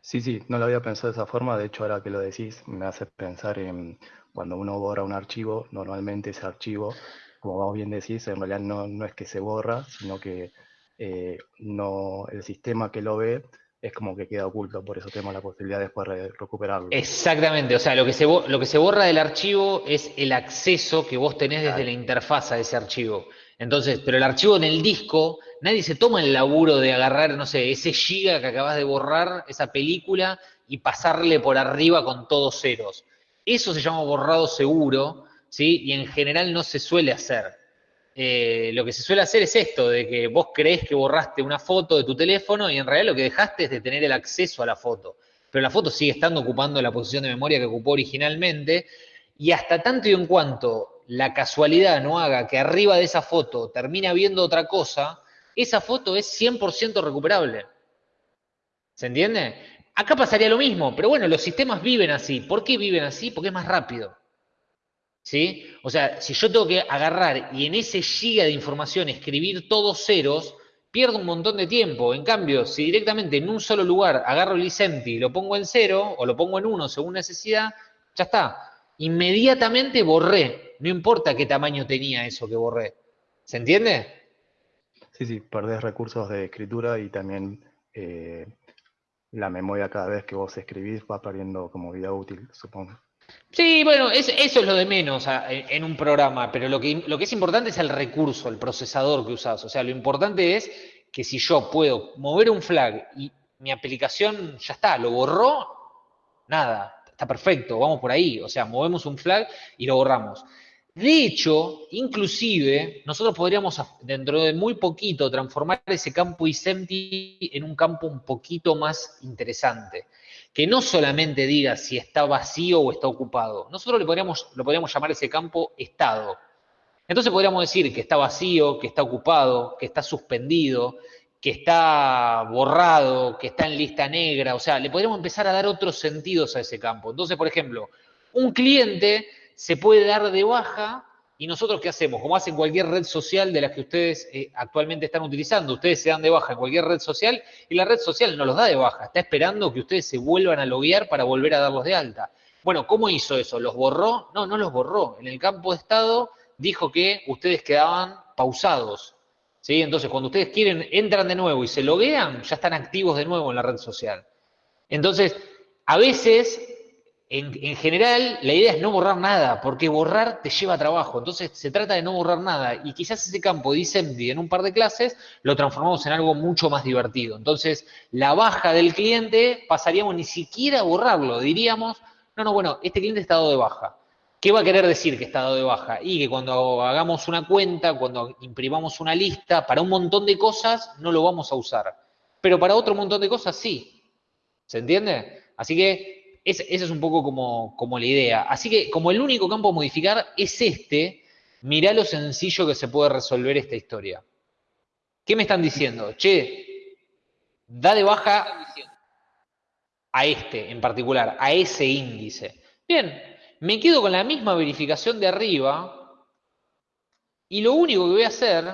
Sí, sí, no lo había pensado de esa forma. De hecho, ahora que lo decís, me hace pensar en cuando uno borra un archivo, normalmente ese archivo, como vos bien decís, en realidad no, no es que se borra, sino que eh, no, el sistema que lo ve es como que queda oculto, por eso tenemos la posibilidad después de recuperarlo. Exactamente, o sea, lo que, se, lo que se borra del archivo es el acceso que vos tenés desde la interfaz a ese archivo. Entonces, pero el archivo en el disco, nadie se toma el laburo de agarrar, no sé, ese giga que acabas de borrar, esa película, y pasarle por arriba con todos ceros. Eso se llama borrado seguro, ¿sí? Y en general no se suele hacer. Eh, lo que se suele hacer es esto, de que vos creés que borraste una foto de tu teléfono y en realidad lo que dejaste es de tener el acceso a la foto. Pero la foto sigue estando ocupando la posición de memoria que ocupó originalmente y hasta tanto y en cuanto la casualidad no haga que arriba de esa foto termine viendo otra cosa, esa foto es 100% recuperable. ¿Se entiende? Acá pasaría lo mismo, pero bueno, los sistemas viven así. ¿Por qué viven así? Porque es más rápido. ¿Sí? O sea, si yo tengo que agarrar y en ese giga de información escribir todos ceros, pierdo un montón de tiempo. En cambio, si directamente en un solo lugar agarro el Licenti y lo pongo en cero o lo pongo en uno según necesidad, ya está. Inmediatamente borré. No importa qué tamaño tenía eso que borré. ¿Se entiende? Sí, sí, perdés recursos de escritura y también eh, la memoria cada vez que vos escribís va perdiendo como vida útil, supongo. Sí, bueno, eso es lo de menos en un programa, pero lo que, es importante es el recurso, el procesador que usás. O sea, lo importante es que si yo puedo mover un flag y mi aplicación ya está, lo borró, nada, está perfecto, vamos por ahí. O sea, movemos un flag y lo borramos. De hecho, inclusive, nosotros podríamos dentro de muy poquito transformar ese campo isempty en un campo un poquito más interesante que no solamente diga si está vacío o está ocupado. Nosotros le podríamos, lo podríamos llamar ese campo estado. Entonces podríamos decir que está vacío, que está ocupado, que está suspendido, que está borrado, que está en lista negra. O sea, le podríamos empezar a dar otros sentidos a ese campo. Entonces, por ejemplo, un cliente se puede dar de baja ¿Y nosotros qué hacemos? Como hacen cualquier red social de las que ustedes eh, actualmente están utilizando, ustedes se dan de baja en cualquier red social y la red social no los da de baja, está esperando que ustedes se vuelvan a loguear para volver a darlos de alta. Bueno, ¿cómo hizo eso? ¿Los borró? No, no los borró. En el campo de estado dijo que ustedes quedaban pausados. ¿sí? Entonces, cuando ustedes quieren, entran de nuevo y se loguean, ya están activos de nuevo en la red social. Entonces, a veces en, general, la idea es no borrar nada, porque borrar te lleva trabajo. Entonces, se trata de no borrar nada. Y quizás ese campo de assembly en un par de clases lo transformamos en algo mucho más divertido. Entonces, la baja del cliente pasaríamos ni siquiera a borrarlo. Diríamos, no, no, bueno, este cliente está dado de baja. ¿Qué va a querer decir que está dado de baja? Y que cuando hagamos una cuenta, cuando imprimamos una lista, para un montón de cosas no lo vamos a usar. Pero para otro montón de cosas sí. ¿Se entiende? Así que esa es un poco como, como, la idea. Así que como el único campo a modificar es este, mirá lo sencillo que se puede resolver esta historia. ¿Qué me están diciendo? Che, da de baja a este en particular, a ese índice. Bien, me quedo con la misma verificación de arriba y lo único que voy a hacer...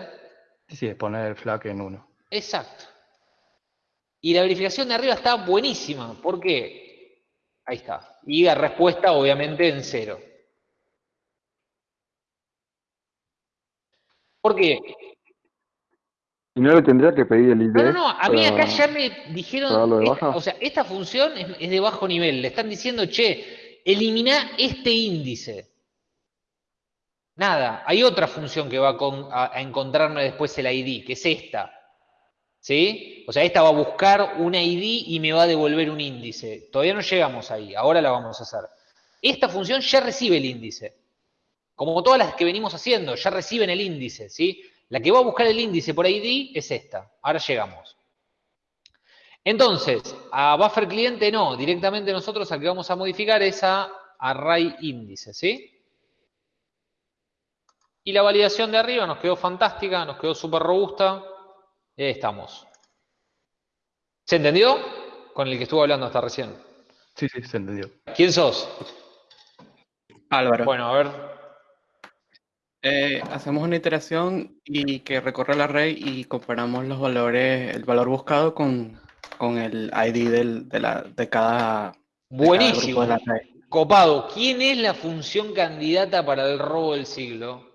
Sí, es poner el flag en uno. Exacto. Y la verificación de arriba está buenísima. ¿Por qué? Ahí está. Y la respuesta obviamente en cero. ¿Por qué? ¿Y no le tendría que pedir el ID? No, no, no, a mí acá ya me dijeron, o sea, esta función es, de bajo nivel, le están diciendo, che, elimina este índice. Nada, hay otra función que va a, a, encontrarme después el ID, que es esta. ¿Sí? O sea, esta va a buscar un ID y me va a devolver un índice. Todavía no llegamos ahí, ahora la vamos a hacer. Esta función ya recibe el índice. Como todas las que venimos haciendo, ya reciben el índice, ¿sí? La que va a buscar el índice por ID es esta. Ahora llegamos. Entonces, a buffer cliente no, directamente nosotros al que vamos a modificar es a array índice, ¿sí? Y la validación de arriba nos quedó fantástica, nos quedó súper robusta. Estamos. ¿Se entendió? Con el que estuvo hablando hasta recién. Sí, sí, se entendió. ¿Quién sos? Álvaro. Bueno, a ver, eh, hacemos una iteración y que recorre el array y comparamos los valores, el valor buscado con, el ID del, de, la, de cada. Buenísimo. Copado. ¿Quién es la función candidata para el robo del siglo?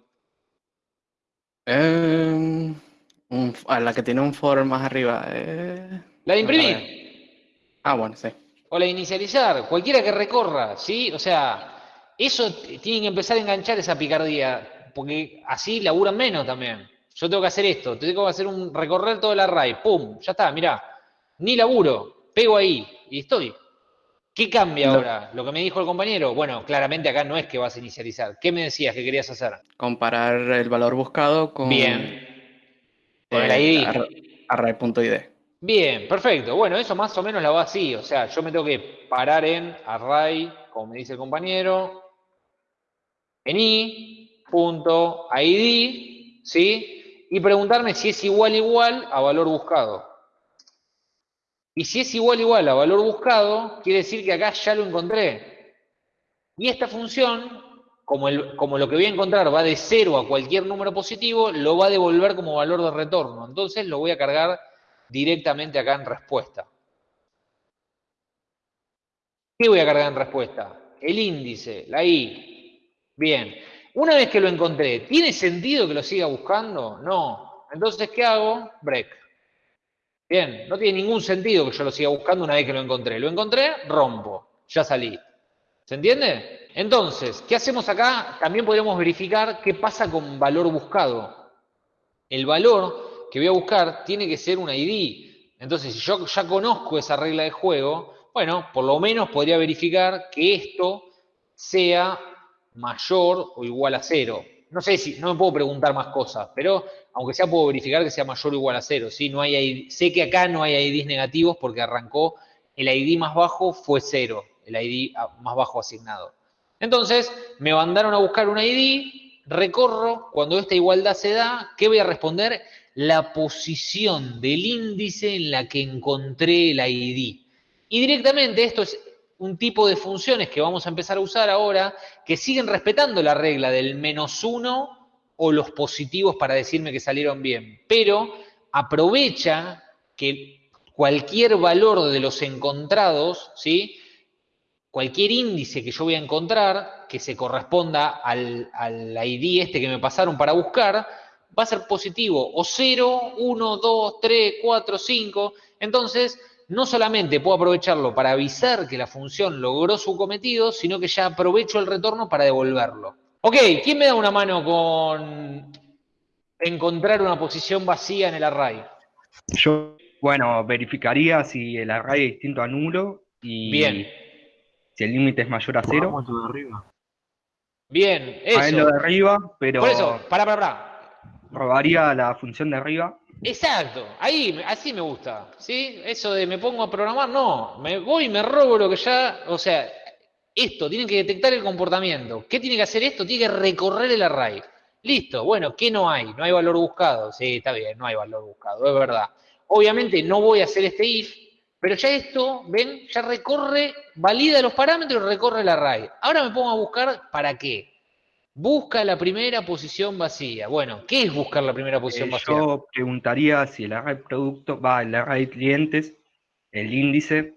A la que tiene un for más arriba. Eh, la de imprimir. Ah, bueno, sí. O la de inicializar. Cualquiera que recorra, ¿sí? O sea, eso tiene que empezar a enganchar esa picardía porque así laburan menos también. Yo tengo que hacer esto, tengo que hacer un recorrer todo el array, pum, ya está, mirá, ni laburo, pego ahí y estoy. ¿Qué cambia ahora? Lo que me dijo el compañero, bueno, claramente acá no es que vas a inicializar. ¿Qué me decías que querías hacer? Comparar el valor buscado con, Bien. Con el ID. Array.id. Bien, perfecto. Bueno, eso más o menos la va así. O sea, yo me tengo que parar en array, como me dice el compañero, en i, punto ID, ¿sí? Y preguntarme si es igual igual a valor buscado. Y si es igual igual a valor buscado, quiere decir que acá ya lo encontré. Y esta función, como, lo que voy a encontrar va de 0 a cualquier número positivo, lo va a devolver como valor de retorno. Entonces lo voy a cargar directamente acá en respuesta. ¿Qué voy a cargar en respuesta? El índice, la i. Bien. Una vez que lo encontré, ¿tiene sentido que lo siga buscando? No. Entonces, ¿qué hago? Break. Bien, no tiene ningún sentido que yo lo siga buscando una vez que lo encontré. Lo encontré, rompo. Ya salí. ¿Se entiende? Entonces, ¿qué hacemos acá? También podríamos verificar qué pasa con valor buscado. El valor que voy a buscar tiene que ser un ID. Entonces, si yo ya conozco esa regla de juego, bueno, por lo menos podría verificar que esto sea mayor o igual a cero. No sé si, no me puedo preguntar más cosas, pero aunque sea puedo verificar que sea mayor o igual a cero. ¿sí? No hay, sé que acá no hay IDs negativos porque arrancó el ID más bajo fue cero, el ID más bajo asignado. Entonces, me mandaron a buscar un ID, recorro, cuando esta igualdad se da, ¿qué voy a responder? La posición del índice en la que encontré el ID. Y directamente esto es un tipo de funciones que vamos a empezar a usar ahora que siguen respetando la regla del menos uno o los positivos para decirme que salieron bien, pero aprovecha que cualquier valor de los encontrados, ¿sí? Cualquier índice que yo voy a encontrar que se corresponda al, al ID este que me pasaron para buscar, va a ser positivo, o 0, 1, 2, 3, 4, 5. Entonces, no solamente puedo aprovecharlo para avisar que la función logró su cometido, sino que ya aprovecho el retorno para devolverlo. Ok, ¿quién me da una mano con encontrar una posición vacía en el array? Yo, bueno, verificaría si el array es distinto a nulo y Bien. Si el límite es mayor a cero. de arriba. Bien, eso. A lo de arriba, pero Por eso, para, para, para. robaría la función de arriba Exacto, ahí, así me gusta, ¿sí? Eso de me pongo a programar, no, me voy y me robo lo que ya, o sea, esto, tiene que detectar el comportamiento. ¿Qué tiene que hacer esto? Tiene que recorrer el array. Listo, bueno, ¿qué no hay? No hay valor buscado. Sí, está bien, no hay valor buscado, es verdad. Obviamente no voy a hacer este if, pero ya esto, ven, ya recorre, valida los parámetros y recorre el array. Ahora me pongo a buscar para qué. Busca la primera posición vacía. Bueno, ¿qué es buscar la primera posición Eh, vacía? yo preguntaría si el array producto va el array clientes, el índice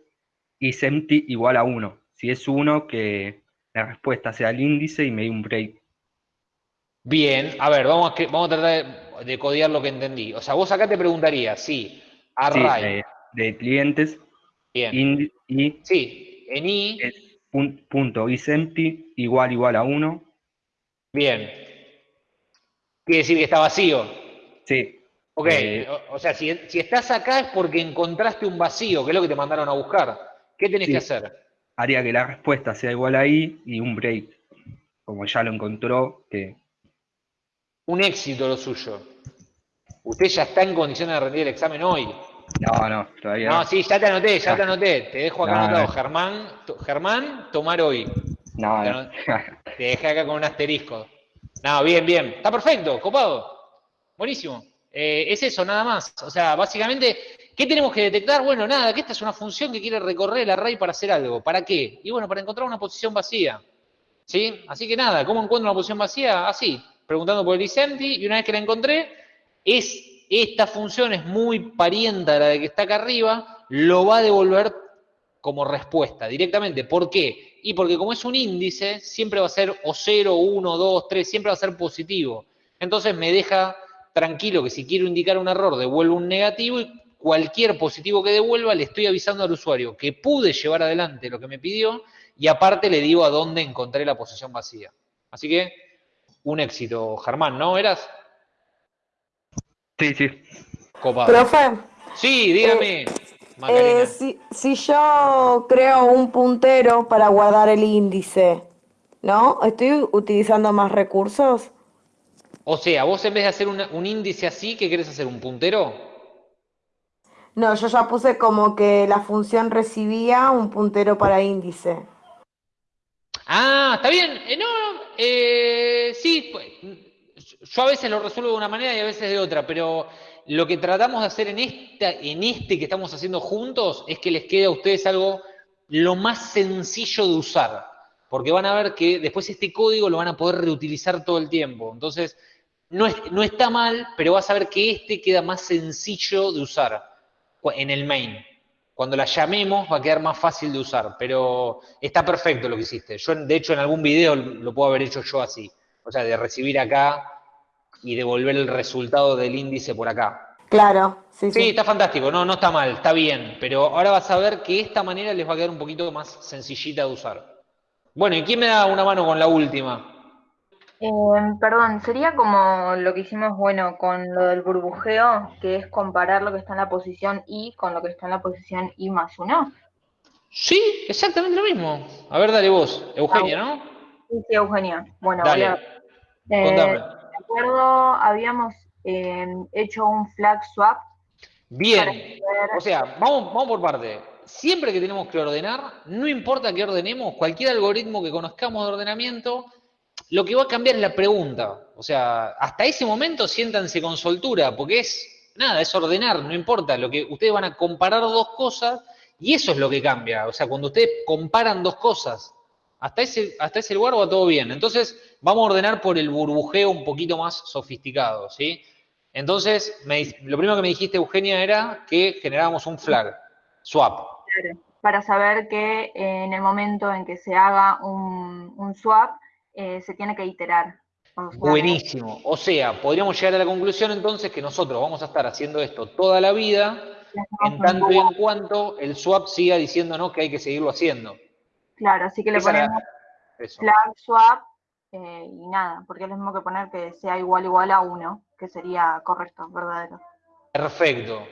is empty igual a 1. Si es 1, que la respuesta sea el índice y me dé un break. Bien, a ver, vamos a, vamos a tratar de, de codear lo que entendí. O sea, vos acá te preguntarías si Sí, array, de, clientes Bien. y sí, en i, es pun- punto is empty igual igual a 1. bien. Quiere decir que está vacío. Sí. Ok, Eh, o, o sea, si, si estás acá es porque encontraste un vacío, que es lo que te mandaron a buscar. ¿Qué tenés Sí. que hacer? haría que la respuesta sea igual a i y un break. Como ya lo encontró, que Un éxito lo suyo. Usted ya está en condiciones de rendir el examen hoy. No, no, todavía No, no. sí, ya te anoté, ya No. te anoté. Te dejo acá No, anotado. no. Germán, Germán, tomar hoy. No, Te no. Te dejé acá con un asterisco. No, bien, bien. Está perfecto, copado. Buenísimo. Eh, es eso, nada más. O sea, básicamente, ¿qué tenemos que detectar? Bueno, nada, que esta es una función que quiere recorrer el array para hacer algo. ¿Para qué? Y bueno, para encontrar una posición vacía. ¿Sí? Así que nada, ¿cómo encuentro una posición vacía? Así, preguntando por el isempty, y una vez que la encontré, es esta función es muy parienta a la de que está acá arriba, lo va a devolver como respuesta directamente. ¿Por qué? Y porque como es un índice, siempre va a ser o 0, 1, 2, 3, siempre va a ser positivo. Entonces me deja tranquilo que si quiero indicar un error, devuelvo un negativo y cualquier positivo que devuelva le estoy avisando al usuario que pude llevar adelante lo que me pidió y aparte le digo a dónde encontré la posición vacía. Así que un éxito, Germán, ¿no? ¿Eras? Sí, sí. Copado. Profe, Sí, dígame, Macarena. eh, si, si yo creo un puntero para guardar el índice, ¿no? ¿Estoy utilizando más recursos? O sea, vos en vez de hacer una- un índice así, ¿qué querés hacer? ¿Un puntero? No, yo ya puse como que la función recibía un puntero para índice. Ah, está bien. Eh, no, no, eh, sí, pues, yo a veces lo resuelvo de una manera y a veces de otra, pero lo que tratamos de hacer en, este que estamos haciendo juntos es que les quede a ustedes algo lo más sencillo de usar, porque van a ver que después este código lo van a poder reutilizar todo el tiempo. Entonces, no, es- no está mal, pero vas a ver que este queda más sencillo de usar en el main. Cuando la llamemos va a quedar más fácil de usar, pero está perfecto lo que hiciste. Yo, de hecho, en algún video lo puedo haber hecho yo así. O sea, de recibir acá y devolver el resultado del índice por acá. Claro, sí, Sí, sí. está fantástico, no, no está mal, está bien, pero ahora vas a ver que esta manera les va a quedar un poquito más sencillita de usar. Bueno, ¿y quién me da una mano con la última? Eh, perdón, sería como lo que hicimos, bueno, con lo del burbujeo, que es comparar lo que está en la posición I con lo que está en la posición I más 1. Sí, exactamente lo mismo. A ver, dale vos, Eugenia, ¿no? Sí, sí, Eugenia. Bueno, Dale, voy a- eh, de acuerdo, habíamos eh, hecho un flag swap. Bien, o sea, vamos, vamos por parte. Siempre que tenemos que ordenar, no importa qué ordenemos, cualquier algoritmo que conozcamos de ordenamiento, lo que va a cambiar es la pregunta. O sea, hasta ese momento siéntanse con soltura, porque es nada, es ordenar, no importa. Lo que ustedes van a comparar dos cosas y eso es lo que cambia. O sea, cuando ustedes comparan dos cosas, hasta ese, hasta ese lugar va todo bien. Entonces, vamos a ordenar por el burbujeo un poquito más sofisticado, ¿sí? Entonces, me lo primero que me dijiste, Eugenia, era que generábamos un flag, swap. Claro, para saber que eh, en el momento en que se haga un, un swap, eh, se tiene que iterar. O sea, Buenísimo. O sea, podríamos llegar a la conclusión entonces que nosotros vamos a estar haciendo esto toda la vida, en tanto y en cuanto el swap siga diciéndonos que hay que seguirlo haciendo. Claro, así que le Esa ponemos flag swap eh, y nada, porque es lo mismo que poner que sea igual igual a 1, que sería correcto, verdadero. Perfecto.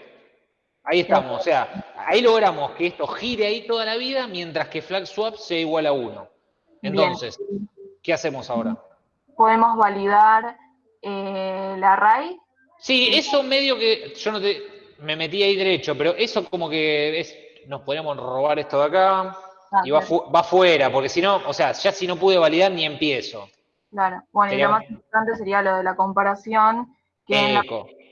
Ahí estamos. O sea, ahí logramos que esto gire ahí toda la vida mientras que flag swap sea igual a 1. Entonces, ¿qué hacemos ahora? Podemos validar eh, el array. Sí, eso medio que yo no te me metí ahí derecho, pero eso como que es nos podríamos robar esto de acá y va, va fuera, porque si no, o sea, ya si no pude validar ni empiezo. Claro, bueno, y lo más importante sería lo de la comparación. Que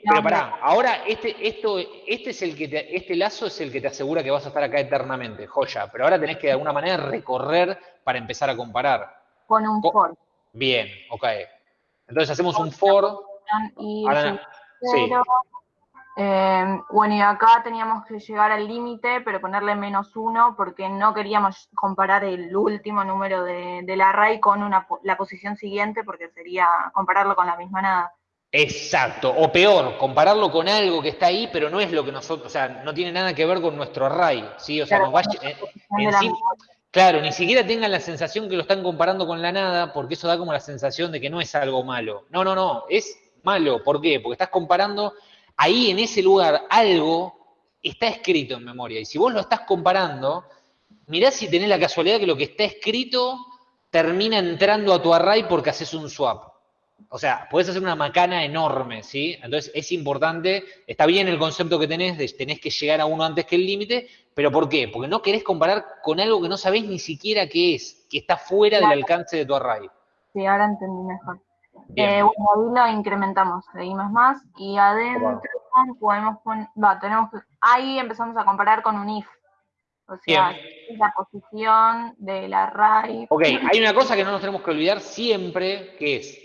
Pero pará, ahora este, esto, este es el que este lazo es el que te asegura que vas a estar acá eternamente, joya. Pero ahora tenés que de alguna manera recorrer para empezar a comparar. Con un for. Bien, ok. Entonces hacemos un for. Y sí. Eh, bueno, y acá teníamos que llegar al límite, pero ponerle menos uno, porque no queríamos comparar el último número de, del array con una, la posición siguiente, porque sería compararlo con la misma nada. Exacto, o peor, compararlo con algo que está ahí, pero no es lo que nosotros, o sea, no tiene nada que ver con nuestro array, ¿sí? O sea, claro, claro, ni siquiera tengan la sensación que lo están comparando con la nada, porque eso da como la sensación de que no es algo malo. No, no, no, es malo, ¿por qué? Porque estás comparando ahí en ese lugar algo está escrito en memoria. Y si vos lo estás comparando, mirá si tenés la casualidad que lo que está escrito termina entrando a tu array porque haces un swap. O sea, puedes hacer una macana enorme, ¿sí? Entonces es importante, está bien el concepto que tenés de tenés que llegar a uno antes que el límite, pero ¿por qué? Porque no querés comparar con algo que no sabés ni siquiera qué es, que está fuera del alcance de tu array. Sí, ahora entendí mejor. Eh, bueno, ahí lo incrementamos, seguimos más y adentro podemos poner, va, tenemos que, ahí empezamos a comparar con un if. O sea, la posición del array. Ok, hay una cosa que no nos tenemos que olvidar siempre, que es,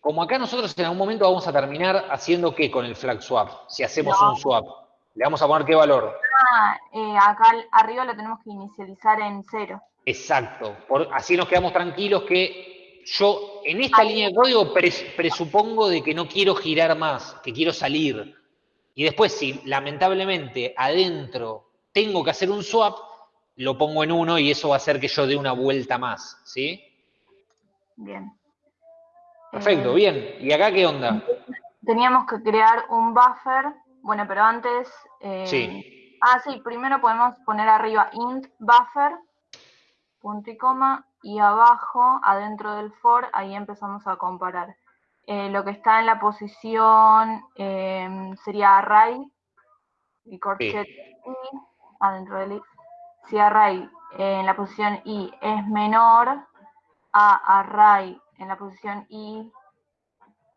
como acá nosotros en algún momento vamos a terminar haciendo qué con el flag swap, si hacemos un swap. Le vamos a poner qué valor. Ah, eh, acá arriba lo tenemos que inicializar en cero. Exacto, Por, así nos quedamos tranquilos que yo en esta línea de código presupongo de que no quiero girar más, que quiero salir. Y después, si lamentablemente adentro tengo que hacer un swap, lo pongo en uno y eso va a hacer que yo dé una vuelta más, ¿sí? Bien. Perfecto, eh, bien. ¿Y acá qué onda? Teníamos que crear un buffer. Bueno, pero antes... Eh, sí. Ah, sí, primero podemos poner arriba int buffer, punto y coma, y abajo, adentro del for, ahí empezamos a comparar. Eh, lo que está en la posición em, sería array y corchet i adentro del i. Si array en la posición i es menor a array en la posición i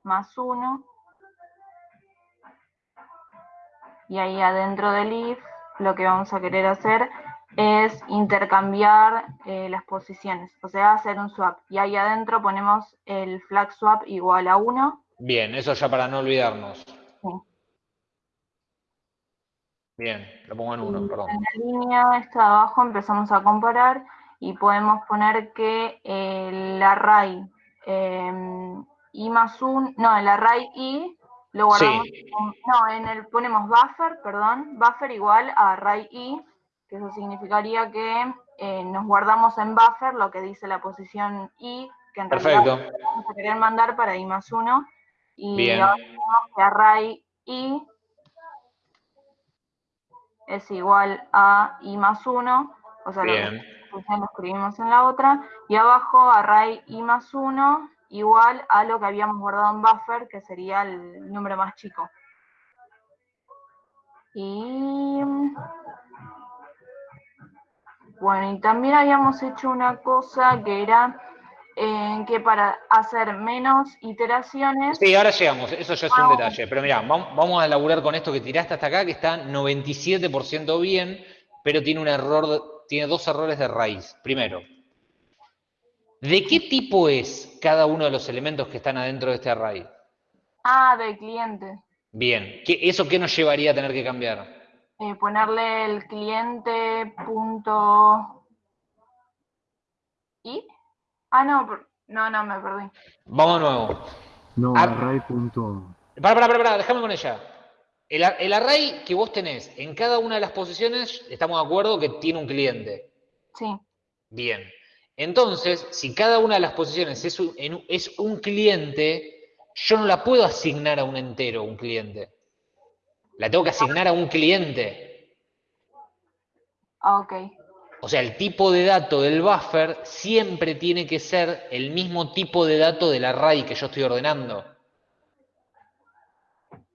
más 1, y ahí adentro del if lo que vamos a querer hacer es intercambiar eh, las posiciones, o sea, hacer un swap. Y ahí adentro ponemos el flag swap igual a 1. Bien, eso ya para no olvidarnos. Bien, lo pongo en 1, perdón. En la línea esta de abajo empezamos a comparar y podemos poner que el array em, i más 1, no, el array i lo guardamos, no, en el ponemos buffer, perdón, buffer igual a array i que eso significaría que eh, nos guardamos en buffer lo que dice la posición i, que en realidad vamos a querer mandar para i más 1, y ahora tenemos que array i es igual a i más 1, o sea, Bien. lo, lo escribimos en la otra, y abajo array i más 1 igual a lo que habíamos guardado en buffer, que sería el número más chico. Y bueno, y también habíamos hecho una cosa que era eh, que para hacer menos iteraciones... Sí, ahora llegamos, eso ya es un detalle, pero mira, vamos a laburar con esto que tiraste hasta acá, que está 97% bien, pero tiene un error, tiene dos errores de raíz. Primero, ¿de qué tipo es cada uno de los elementos que están adentro de este array? Ah, del cliente. Bien, ¿eso qué nos llevaría a tener que cambiar? Eh, ponerle el cliente punto y ah no no no me perdí. Vamos de nuevo. No array punto. para para para, para déjame con ella. El, el, array que vos tenés en cada una de las posiciones estamos de acuerdo que tiene un cliente. Sí. Bien. Entonces si cada una de las posiciones es un, es un cliente yo no la puedo asignar a un entero un cliente la tengo que asignar a un cliente. Ah, ok. O sea, el tipo de dato del buffer siempre tiene que ser el mismo tipo de dato del array que yo estoy ordenando.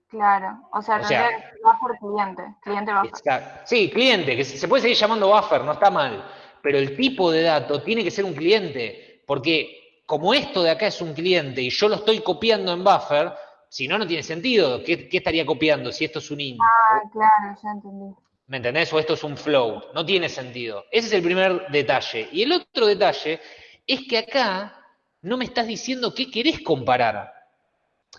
Claro, o sea, buffer cliente, cliente buffer. Sí, cliente, que se puede seguir llamando buffer, no está mal, pero el tipo de dato tiene que ser un cliente, porque como esto de acá es un cliente y yo lo estoy copiando en buffer, si no, no tiene sentido. ¿Qué, estaría copiando si esto es un int? Ah, claro, ya entendí. ¿Me entendés? O esto es un flow. No tiene sentido. Ese es el primer detalle. Y el otro detalle es que acá no me estás diciendo qué querés comparar.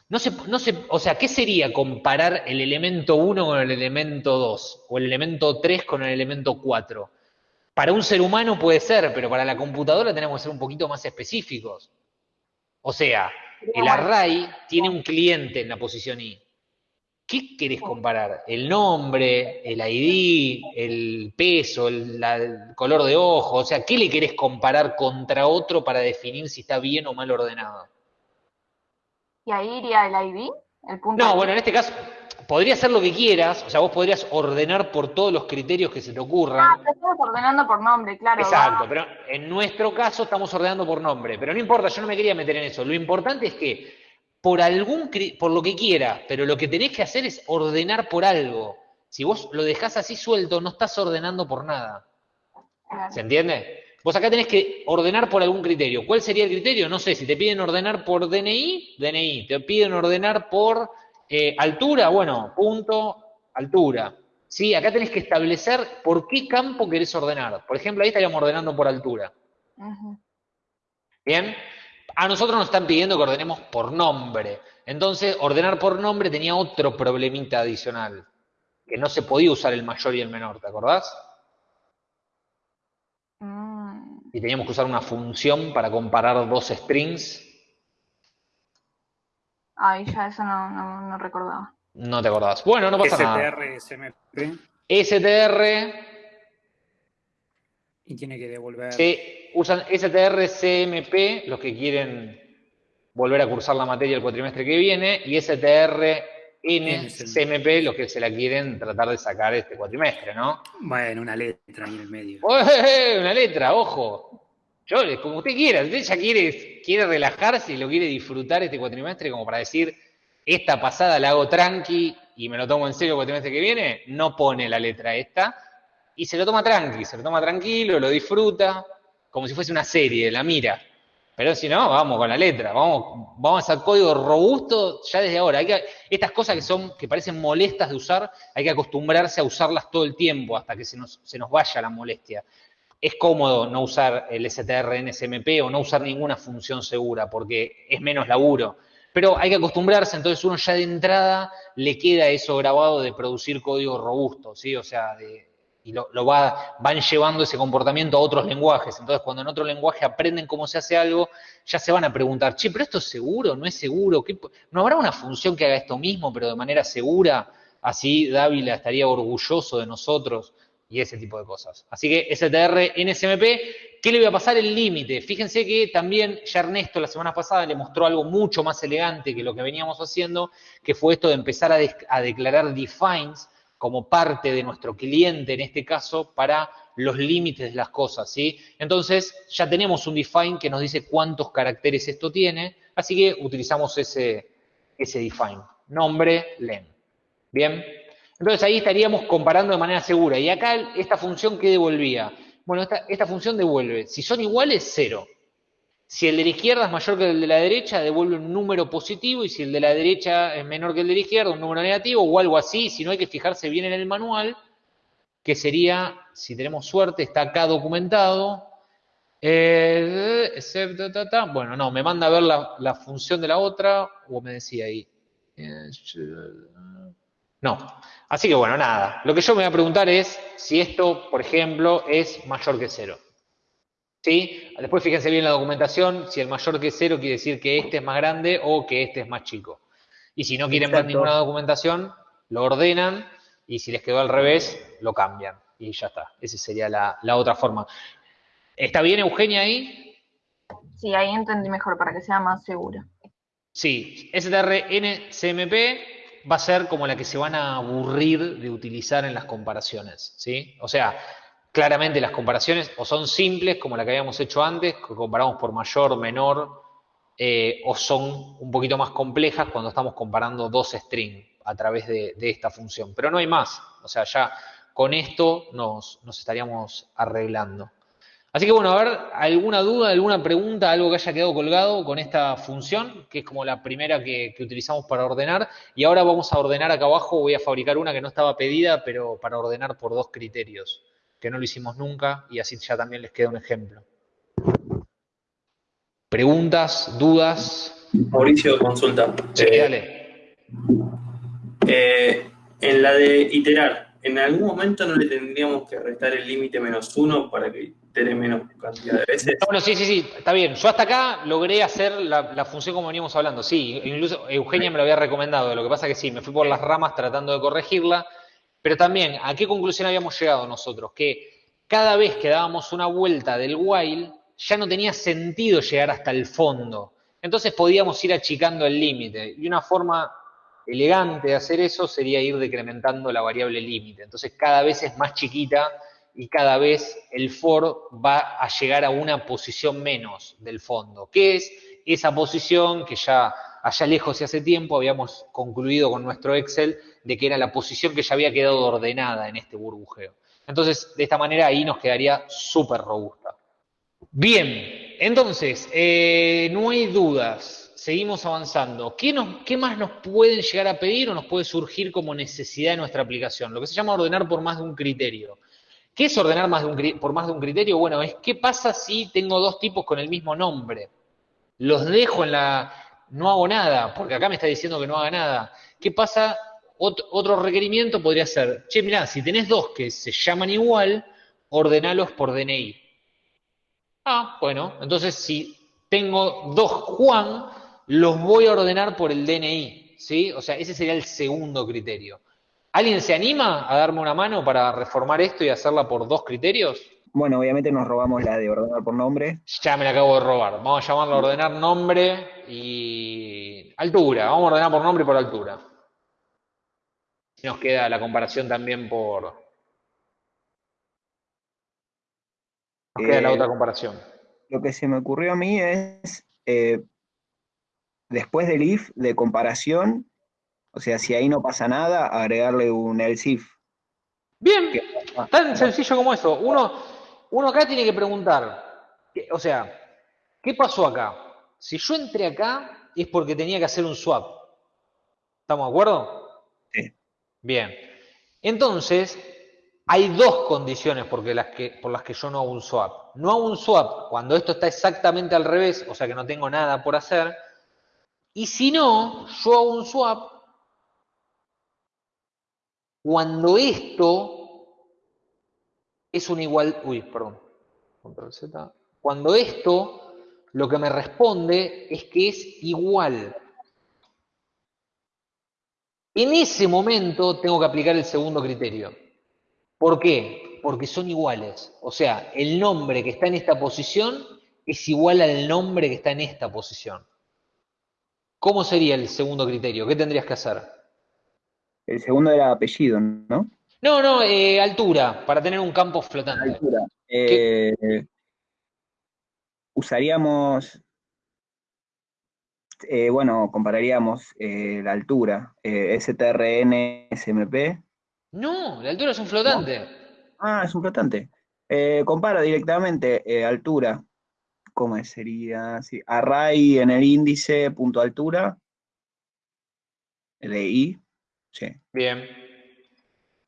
No se, no se, o sea, ¿qué sería comparar el elemento 1 con el elemento 2? O el elemento 3 con el elemento 4. Para un ser humano puede ser, pero para la computadora tenemos que ser un poquito más específicos. O sea, el array tiene un cliente en la posición i. ¿Qué querés comparar? ¿El nombre, el ID, el peso, el, color de ojo? O sea, ¿qué le querés comparar contra otro para definir si está bien o mal ordenado? ¿Y ahí iría el ID? El punto no, bueno, en este caso, podría ser lo que quieras, o sea, vos podrías ordenar por todos los criterios que se te ocurran. Ah, estamos ordenando por nombre, claro. Exacto, pero en nuestro caso estamos ordenando por nombre, pero no importa, yo no me quería meter en eso. Lo importante es que por algún por lo que quiera, pero lo que tenés que hacer es ordenar por algo. Si vos lo dejás así suelto, no estás ordenando por nada. ¿Se entiende? Vos acá tenés que ordenar por algún criterio. ¿Cuál sería el criterio? No sé, si te piden ordenar por DNI, DNI. Te piden ordenar por eh, altura, bueno, punto, altura. ¿Sí? Acá tenés que establecer por qué campo querés ordenar. Por ejemplo, ahí estaríamos ordenando por altura. ¿Bien? A nosotros nos están pidiendo que ordenemos por nombre. Entonces, ordenar por nombre tenía otro problemita adicional, que no se podía usar el mayor y el menor, ¿te acordás? Mm. Y teníamos que usar una función para comparar dos strings Ay, ya eso no, no, no recordaba. No te acordás. Bueno, no pasa nada. STR, SMP. STR. Y tiene que devolver. Sí, usan STR, CMP, los que quieren volver a cursar la materia el cuatrimestre que viene, y STR, N, CMP, los que se la quieren tratar de sacar este cuatrimestre, ¿no? Bueno, una letra ahí en el medio. una letra, ojo. Yo, como usted quiera, usted ya quiere, quiere relajarse y lo quiere disfrutar este cuatrimestre como para decir, esta pasada la hago tranqui y me lo tomo en serio el cuatrimestre que viene, no pone la letra esta y se lo toma tranqui, se lo toma tranquilo, lo disfruta, como si fuese una serie, la mira. Pero si no, vamos con la letra, vamos, vamos a hacer código robusto ya desde ahora. Hay que, estas cosas que son, que parecen molestas de usar, hay que acostumbrarse a usarlas todo el tiempo hasta que se nos, se nos vaya la molestia es cómodo no usar el STR en SMP o no usar ninguna función segura porque es menos laburo. Pero hay que acostumbrarse, entonces uno ya de entrada le queda eso grabado de producir código robusto, ¿sí? O sea, y lo, va, van llevando ese comportamiento a otros lenguajes. Entonces, cuando en otro lenguaje aprenden cómo se hace algo, ya se van a preguntar, che, pero esto es seguro, no es seguro, ¿no habrá una función que haga esto mismo, pero de manera segura? Así Dávila estaría orgulloso de nosotros y ese tipo de cosas. Así que STR NSMP, ¿qué le voy a pasar el límite? Fíjense que también ya Ernesto la semana pasada le mostró algo mucho más elegante que lo que veníamos haciendo, que fue esto de empezar a, declarar defines como parte de nuestro cliente, en este caso, para los límites de las cosas, ¿sí? Entonces, ya tenemos un define que nos dice cuántos caracteres esto tiene, así que utilizamos ese, ese define. Nombre, len. ¿Bien? Entonces ahí estaríamos comparando de manera segura. Y acá esta función, ¿qué devolvía? Bueno, esta, función devuelve, si son iguales, cero. Si el de la izquierda es mayor que el de la derecha, devuelve un número positivo, y si el de la derecha es menor que el de la izquierda, un número negativo, o algo así, si no hay que fijarse bien en el manual, que sería, si tenemos suerte, está acá documentado. Eh, bueno, no, me manda a ver la, la función de la otra, o me decía ahí. Eh, no. Así que bueno, nada. Lo que yo me voy a preguntar es si esto, por ejemplo, es mayor que cero. ¿Sí? Después fíjense bien la documentación, si el mayor que cero quiere decir que este es más grande o que este es más chico. Y si no quieren ver ninguna documentación, lo ordenan y si les quedó al revés, lo cambian. Y ya está. Esa sería la, la otra forma. ¿Está bien, Eugenia, ahí? Sí, ahí entendí mejor para que sea más seguro. Sí, STRNCMP va a ser como la que se van a aburrir de utilizar en las comparaciones, ¿sí? O sea, claramente las comparaciones o son simples, como la que habíamos hecho antes, que comparamos por mayor, menor, eh, o son un poquito más complejas cuando estamos comparando dos strings a través de, esta función. Pero no hay más, o sea, ya con esto nos, nos estaríamos arreglando. Así que bueno, a ver, ¿alguna duda, alguna pregunta, algo que haya quedado colgado con esta función, que es como la primera que, utilizamos para ordenar? Y ahora vamos a ordenar acá abajo, voy a fabricar una que no estaba pedida, pero para ordenar por dos criterios, que no lo hicimos nunca, y así ya también les queda un ejemplo. ¿Preguntas, dudas? Mauricio, consulta. Sí, eh, dale. Eh, en la de iterar, ¿en algún momento no le tendríamos que restar el límite menos uno para que itere menos cantidad de veces? Bueno, sí, sí, sí, está bien. Yo hasta acá logré hacer la, función como veníamos hablando. Sí, incluso Eugenia me lo había recomendado. Lo que pasa que sí, me fui por las ramas tratando de corregirla. Pero también, ¿a qué conclusión habíamos llegado nosotros? Que cada vez que dábamos una vuelta del while, ya no tenía sentido llegar hasta el fondo. Entonces podíamos ir achicando el límite. Y una forma elegante de hacer eso sería ir decrementando la variable límite. Entonces cada vez es más chiquita y cada vez el for va a llegar a una posición menos del fondo, que es esa posición que ya allá lejos y hace tiempo habíamos concluido con nuestro Excel de que era la posición que ya había quedado ordenada en este burbujeo. Entonces, de esta manera ahí nos quedaría súper robusta. Bien, entonces, eh, no hay dudas seguimos avanzando. ¿Qué, más nos pueden llegar a pedir o nos puede surgir como necesidad de nuestra aplicación? Lo que se llama ordenar por más de un criterio. ¿Qué es ordenar por más de un criterio? Bueno, es qué pasa si tengo dos tipos con el mismo nombre. Los dejo en la... no hago nada, porque acá me está diciendo que no haga nada. ¿Qué pasa? otro requerimiento podría ser, che, mirá, si tenés dos que se llaman igual, ordenalos por DNI. Ah, bueno, entonces si tengo dos Juan, los voy a ordenar por el DNI, ¿sí? O sea, ese sería el segundo criterio. ¿Alguien se anima a darme una mano para reformar esto y hacerla por dos criterios? Bueno, obviamente nos robamos la de ordenar por nombre. Ya me la acabo de robar. Vamos a llamarla ordenar nombre y altura. Vamos a ordenar por nombre y por altura. Nos queda la comparación también por... Nos queda la Eh, otra comparación. Lo que se me ocurrió a mí es eh, después del if de comparación, o sea, si ahí no pasa nada, agregarle un else if. Bien, tan sencillo como eso. Uno, uno acá tiene que preguntar, o sea, ¿qué pasó acá? Si yo entré acá es porque tenía que hacer un swap. ¿Estamos de acuerdo? Sí. Bien. Entonces, hay dos condiciones por las, que, por las que yo no hago un swap. No hago un swap cuando esto está exactamente al revés, o sea que no tengo nada por hacer, y si no, yo hago un swap cuando esto es un igual, uy, perdón, control Z, cuando esto lo que me responde es que es igual. En ese momento tengo que aplicar el segundo criterio. ¿Por qué? Porque son iguales. O sea, el nombre que está en esta posición es igual al nombre que está en esta posición. ¿Cómo sería el segundo criterio? ¿Qué tendrías que hacer? El segundo era apellido, ¿no? No, no, eh, altura, para tener un campo flotante. Altura. Eh, usaríamos, eh, bueno, compararíamos la altura, STRN, SMP. No, la altura es un flotante. Ah, es un flotante. compara directamente altura, ¿cómo sería? Sí, array en el índice, punto altura, de i, sí. Bien.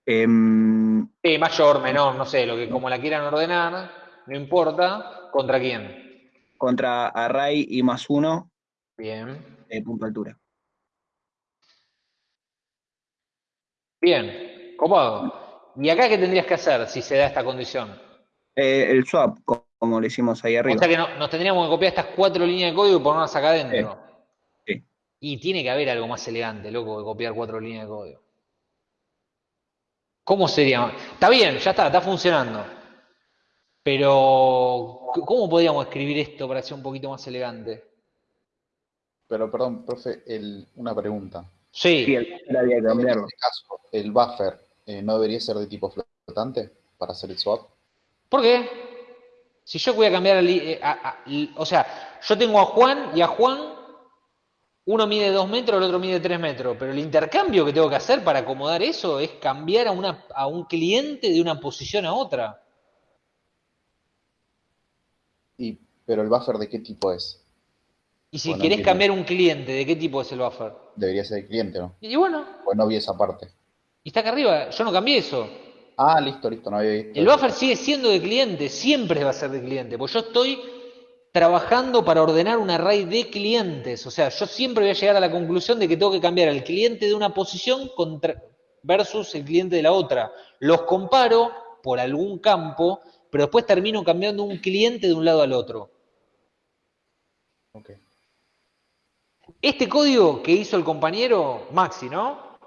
Em, sí, mayor, menor, no sé, lo que como la quieran ordenar, no importa, ¿contra quién? Contra array i más uno. Bien. punto altura. Bien, cómodo. ¿Y acá qué tendrías que hacer si se da esta condición? Eh, el swap, como le hicimos ahí arriba. O sea que nos tendríamos que copiar estas cuatro líneas de código y ponerlas acá adentro. Sí. Y tiene que haber algo más elegante, loco, que copiar cuatro líneas de código. ¿Cómo sería? Está bien, ya está, está funcionando. Pero, ¿cómo podríamos escribir esto para ser un poquito más elegante? Pero, perdón, profe, una pregunta. Sí. el buffer había que cambiarlo. En este caso, el buffer eh, no debería ser de tipo flotante para hacer el swap. ¿Por qué? Si yo voy a cambiar, eh, o sea, yo tengo a Juan y a Juan, uno mide 2 metros, el otro mide 3 metros, pero el intercambio que tengo que hacer para acomodar eso es cambiar a, una, a un cliente de una posición a otra. Y, pero el buffer de qué tipo es? Y si querés cambiar un cliente, ¿de qué tipo es el buffer? Debería ser el cliente, ¿no? Y bueno. Pues no vi esa parte. Y está acá arriba, yo no cambié eso. Ah, listo, listo, no había visto. El buffer sigue siendo de cliente, siempre va a ser de cliente, porque yo estoy trabajando para ordenar un array de clientes. O sea, yo siempre voy a llegar a la conclusión de que tengo que cambiar al cliente de una posición contra, versus el cliente de la otra. Los comparo por algún campo, pero después termino cambiando un cliente de un lado al otro. Este código que hizo el compañero Maxi, ¿no?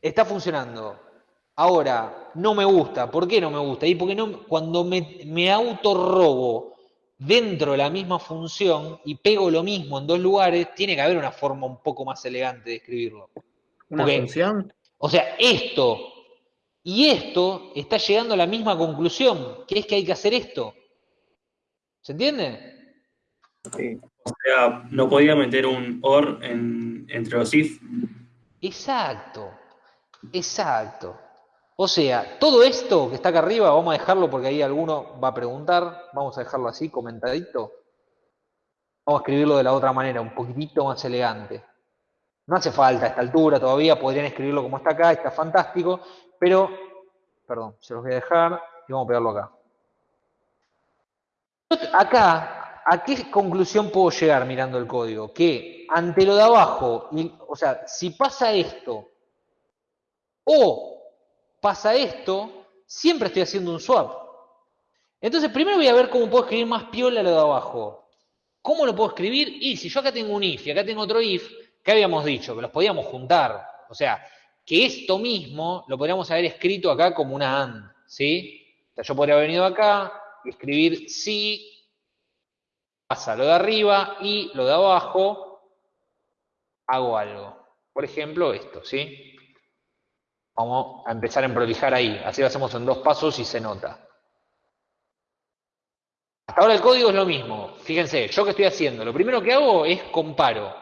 Está funcionando. Ahora, no me gusta. ¿Por qué no me gusta? Y porque no, cuando me, me autorrobo dentro de la misma función y pego lo mismo en dos lugares, tiene que haber una forma un poco más elegante de escribirlo. ¿Una función? O sea, esto y esto está llegando a la misma conclusión, que es que hay que hacer esto. ¿Se entiende? Sí. O sea, no podía meter un OR entre los if. Exacto, exacto. O sea, todo esto que está acá arriba, vamos a dejarlo porque ahí alguno va a preguntar, vamos a dejarlo así, comentadito. Vamos a escribirlo de la otra manera, un poquitito más elegante. No hace falta a esta altura todavía, podrían escribirlo como está acá, está fantástico, pero, perdón, se los voy a dejar y vamos a pegarlo acá. Acá, ¿a qué conclusión puedo llegar mirando el código? Que ante lo de abajo, o sea, si pasa esto o pasa esto, siempre estoy haciendo un swap. Entonces, primero voy a ver cómo puedo escribir más piola lo de abajo. ¿Cómo lo puedo escribir? Y si yo acá tengo un if y acá tengo otro if, ¿qué habíamos dicho? Que los podíamos juntar. O sea, que esto mismo lo podríamos haber escrito acá como una AND, ¿sí? O sea, yo podría haber venido acá y escribir si, pasa lo de arriba y lo de abajo, hago algo. Por ejemplo, esto, ¿sí? Vamos a empezar a prolijar ahí. Así lo hacemos en dos pasos y se nota. Hasta ahora el código es lo mismo. Fíjense, yo que estoy haciendo, lo primero que hago es comparo.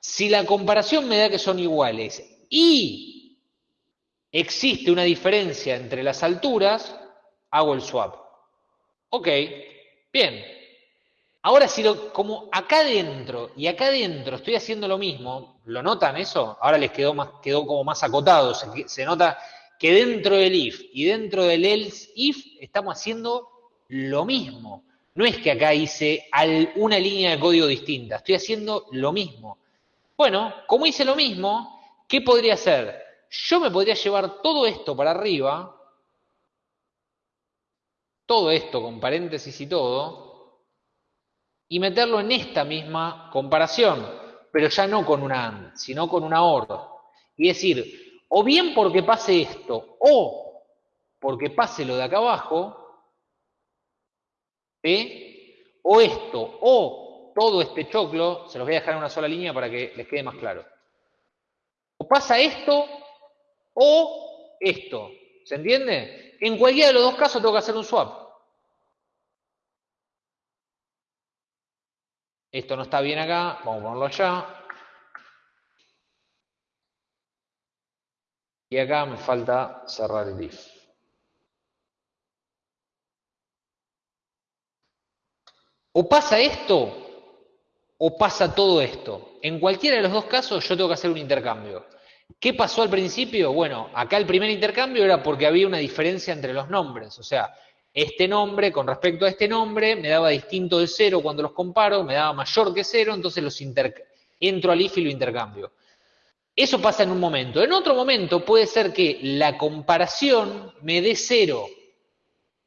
Si la comparación me da que son iguales y existe una diferencia entre las alturas, hago el swap. Ok, bien. Ahora, si lo, como acá adentro y acá adentro estoy haciendo lo mismo, ¿lo notan eso? Ahora les quedó, más, quedó como más acotado. Se, se nota que dentro del if y dentro del else if estamos haciendo lo mismo. No es que acá hice una línea de código distinta, estoy haciendo lo mismo. Bueno, como hice lo mismo, ¿qué podría hacer? Yo me podría llevar todo esto para arriba, todo esto con paréntesis y todo, y meterlo en esta misma comparación, pero ya no con una AND, sino con una OR. Y decir, o bien porque pase esto, o porque pase lo de acá abajo, o esto, o todo este choclo, se los voy a dejar en una sola línea para que les quede más claro. O pasa esto, o esto. ¿Se entiende? En cualquiera de los dos casos tengo que hacer un swap. Esto no está bien acá, vamos a ponerlo allá. Y acá me falta cerrar el if. O pasa esto, o pasa todo esto. En cualquiera de los dos casos yo tengo que hacer un intercambio. ¿Qué pasó al principio? Bueno, acá el primer intercambio era porque había una diferencia entre los nombres. O sea, este nombre con respecto a este nombre me daba distinto de cero cuando los comparo, me daba mayor que cero, entonces los entro al if y lo intercambio. Eso pasa en un momento. En otro momento puede ser que la comparación me dé cero.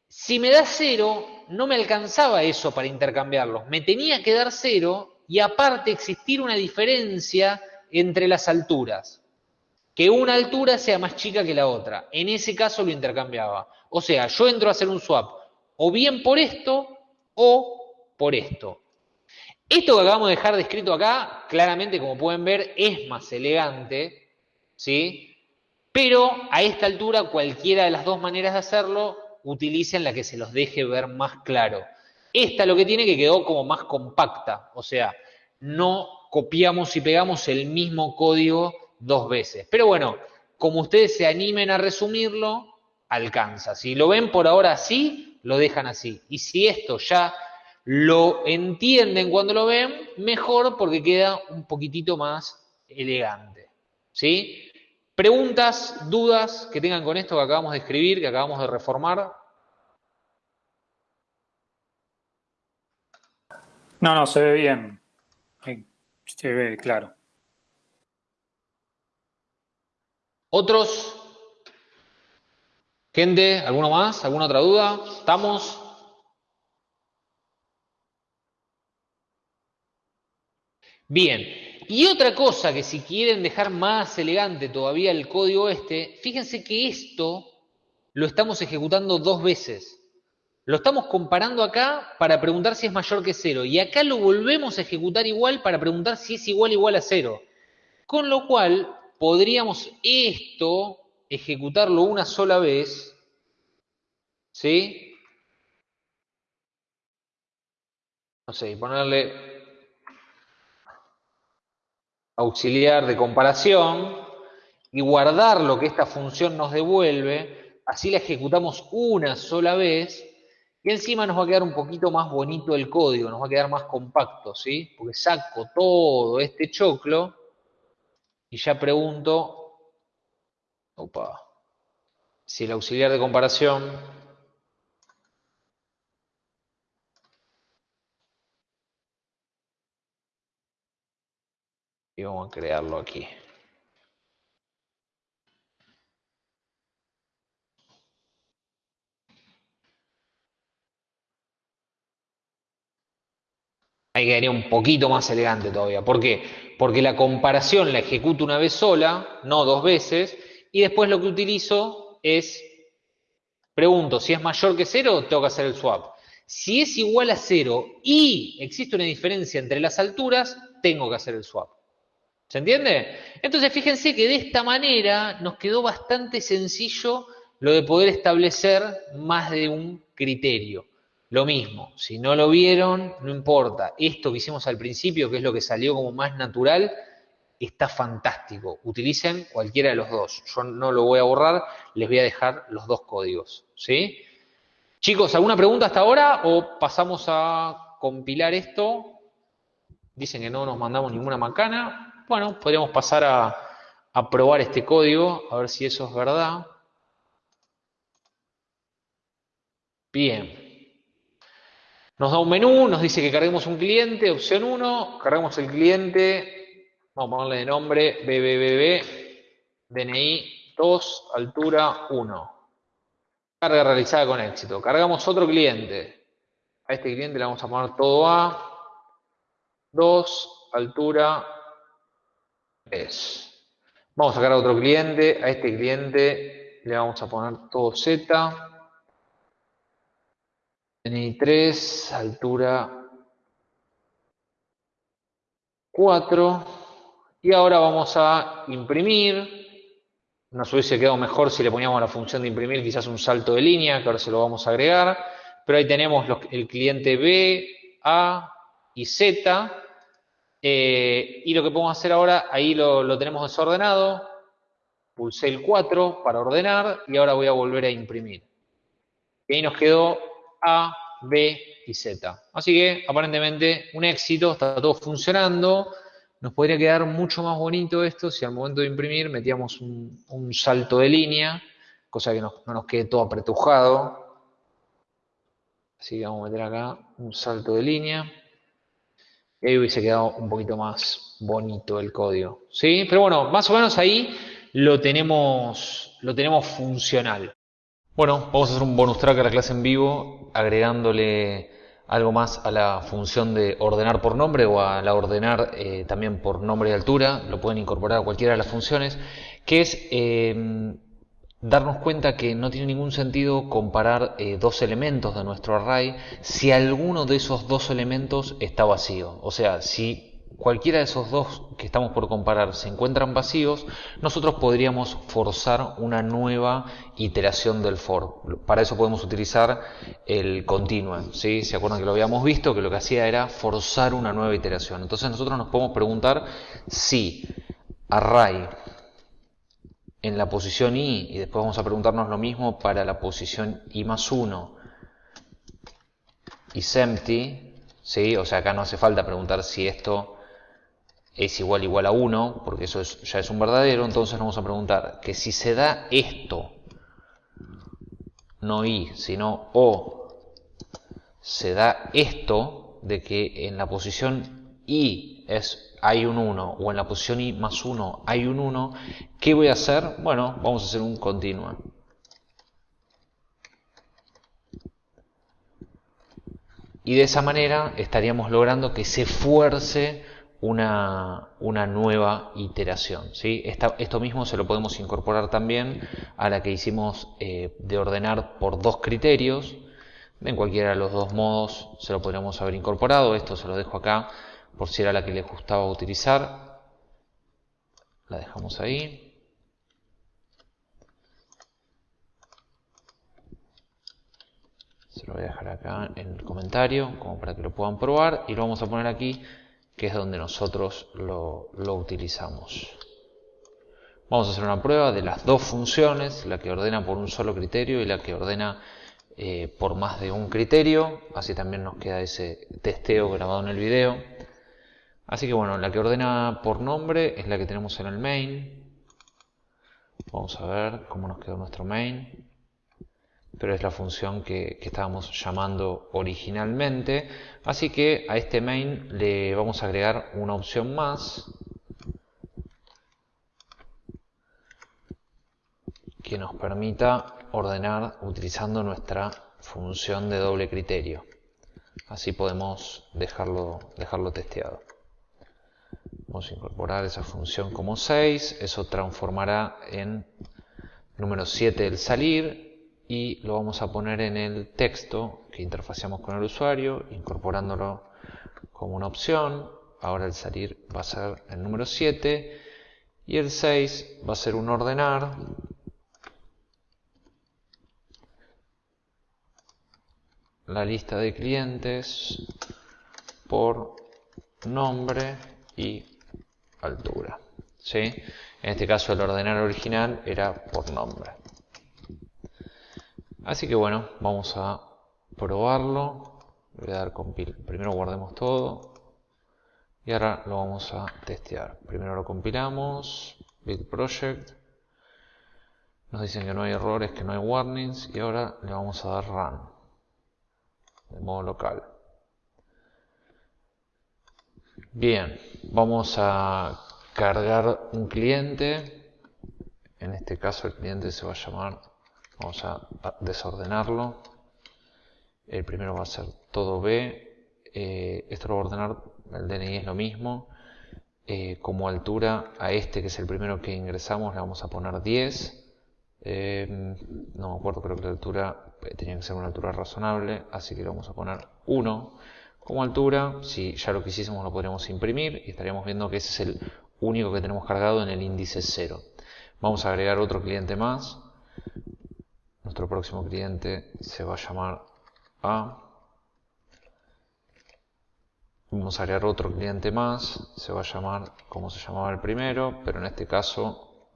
Si me da cero, no me alcanzaba eso para intercambiarlos. Me tenía que dar cero y aparte existir una diferencia entre las alturas que una altura sea más chica que la otra. En ese caso lo intercambiaba. O sea, yo entro a hacer un swap o bien por esto o por esto. Esto que acabamos de dejar descrito acá, claramente, como pueden ver, es más elegante, ¿sí? Pero a esta altura, cualquiera de las dos maneras de hacerlo, utilicen la que se los deje ver más claro. Esta lo que tiene que quedó como más compacta, o sea, no copiamos y pegamos el mismo código dos veces. Pero bueno, como ustedes se animen a resumirlo, alcanza. Si lo ven por ahora así, lo dejan así. Y si esto ya lo entienden cuando lo ven, mejor porque queda un poquitito más elegante. ¿Sí? Preguntas, dudas que tengan con esto que acabamos de escribir, que acabamos de reformar. No, no, se ve bien. Se ve claro. ¿Otros? Gente, ¿alguno más? ¿Alguna otra duda? ¿Estamos? Bien. Y otra cosa que si quieren dejar más elegante todavía el código este, fíjense que esto lo estamos ejecutando dos veces. Lo estamos comparando acá para preguntar si es mayor que cero. Y acá lo volvemos a ejecutar igual para preguntar si es igual igual a cero. Con lo cual, podríamos esto ejecutarlo una sola vez. ¿Sí? No sé, ponerle auxiliar de comparación y guardar lo que esta función nos devuelve. Así la ejecutamos una sola vez y encima nos va a quedar un poquito más bonito el código, nos va a quedar más compacto, ¿sí? Porque saco todo este choclo y ya pregunto, opa, si el auxiliar de comparación y vamos a crearlo aquí. Ahí quedaría un poquito más elegante todavía. ¿Por qué? Porque la comparación la ejecuto una vez sola, no dos veces, y después lo que utilizo es, pregunto, si es mayor que cero, tengo que hacer el swap. Si es igual a cero y existe una diferencia entre las alturas, tengo que hacer el swap. ¿Se entiende? Entonces fíjense que de esta manera nos quedó bastante sencillo lo de poder establecer más de un criterio. Lo mismo, si no lo vieron, no importa. Esto que hicimos al principio, que es lo que salió como más natural, está fantástico. Utilicen cualquiera de los dos. Yo no lo voy a borrar, les voy a dejar los dos códigos. ¿Sí? Chicos, ¿alguna pregunta hasta ahora o pasamos a compilar esto? Dicen que no nos mandamos ninguna macana. Bueno, podríamos pasar a, a probar este código, a ver si eso es verdad. Bien. Nos da un menú, nos dice que carguemos un cliente, opción 1, cargamos el cliente, vamos a ponerle de nombre BBBB, DNI 2, altura 1. Carga realizada con éxito. Cargamos otro cliente. A este cliente le vamos a poner todo A, 2, altura 3. Vamos a cargar otro cliente, a este cliente le vamos a poner todo Z, 3, altura 4. Y ahora vamos a imprimir. Nos hubiese quedado mejor si le poníamos la función de imprimir quizás un salto de línea, que ahora se lo vamos a agregar. Pero ahí tenemos el cliente B, A y Z. Eh, y lo que podemos hacer ahora, ahí lo, lo tenemos desordenado. Pulsé el 4 para ordenar y ahora voy a volver a imprimir. Y ahí nos quedó a, B y Z. Así que aparentemente un éxito, está todo funcionando. Nos podría quedar mucho más bonito esto si al momento de imprimir metíamos un, salto de línea, cosa que no, nos quede todo apretujado. Así que vamos a meter acá un salto de línea. Y ahí hubiese quedado un poquito más bonito el código. ¿Sí? Pero bueno, más o menos ahí lo tenemos, lo tenemos funcional. Bueno, vamos a hacer un bonus track a la clase en vivo, agregándole algo más a la función de ordenar por nombre o a la ordenar eh, también por nombre y altura, lo pueden incorporar a cualquiera de las funciones, que es em, darnos cuenta que no tiene ningún sentido comparar eh, dos elementos de nuestro array si alguno de esos dos elementos está vacío. O sea, si cualquiera de esos dos que estamos por comparar se encuentran vacíos, nosotros podríamos forzar una nueva iteración del for. Para eso podemos utilizar el continue. ¿sí? ¿Se acuerdan que lo habíamos visto? Que lo que hacía era forzar una nueva iteración. Entonces nosotros nos podemos preguntar si array en la posición i, y después vamos a preguntarnos lo mismo para la posición i más 1, isEmpty, ¿sí? o sea, acá no hace falta preguntar si esto es igual igual a 1, porque eso ya es un verdadero, entonces vamos a preguntar que si se da esto, no y, sino o, se da esto de que en la posición i es hay un 1 o en la posición i más 1 hay un 1, ¿qué voy a hacer? Bueno, vamos a hacer un continuo. Y de esa manera estaríamos logrando que se fuerce una, nueva iteración. ¿sí? esto mismo se lo podemos incorporar también a la que hicimos eh, de ordenar por dos criterios. En cualquiera de los dos modos se lo podríamos haber incorporado. Esto se lo dejo acá por si era la que les gustaba utilizar. La dejamos ahí. Se lo voy a dejar acá en el comentario como para que lo puedan probar y lo vamos a poner aquí que es donde nosotros lo, utilizamos. Vamos a hacer una prueba de las dos funciones, la que ordena por un solo criterio y la que ordena eh, por más de un criterio. Así también nos queda ese testeo grabado en el video. Así que bueno, la que ordena por nombre es la que tenemos en el main. Vamos a ver cómo nos quedó nuestro main pero es la función que, estábamos llamando originalmente. Así que a este main le vamos a agregar una opción más que nos permita ordenar utilizando nuestra función de doble criterio. Así podemos dejarlo, dejarlo testeado. Vamos a incorporar esa función como 6, eso transformará en número 7 el salir y lo vamos a poner en el texto que interfaceamos con el usuario, incorporándolo como una opción. Ahora el salir va a ser el número 7 y el 6 va a ser un ordenar. La lista de clientes por nombre y altura. ¿sí? En este caso el ordenar original era por nombre. Así que bueno, vamos a probarlo. Voy a dar compil. Primero guardemos todo. Y ahora lo vamos a testear. Primero lo compilamos. Build project. Nos dicen que no hay errores, que no hay warnings. Y ahora le vamos a dar run. De modo local. Bien, vamos a cargar un cliente. En este caso el cliente se va a llamar Vamos a desordenarlo. El primero va a ser todo B. Eh, esto lo va a ordenar, el DNI es lo mismo. Eh, como altura a este, que es el primero que ingresamos, le vamos a poner 10. Eh, no me acuerdo, creo que la altura tenía que ser una altura razonable, así que le vamos a poner 1 como altura. Si ya lo quisiésemos lo podríamos imprimir y estaríamos viendo que ese es el único que tenemos cargado en el índice 0. Vamos a agregar otro cliente más nuestro próximo cliente se va a llamar A. Vamos a agregar otro cliente más, se va a llamar como se llamaba el primero, pero en este caso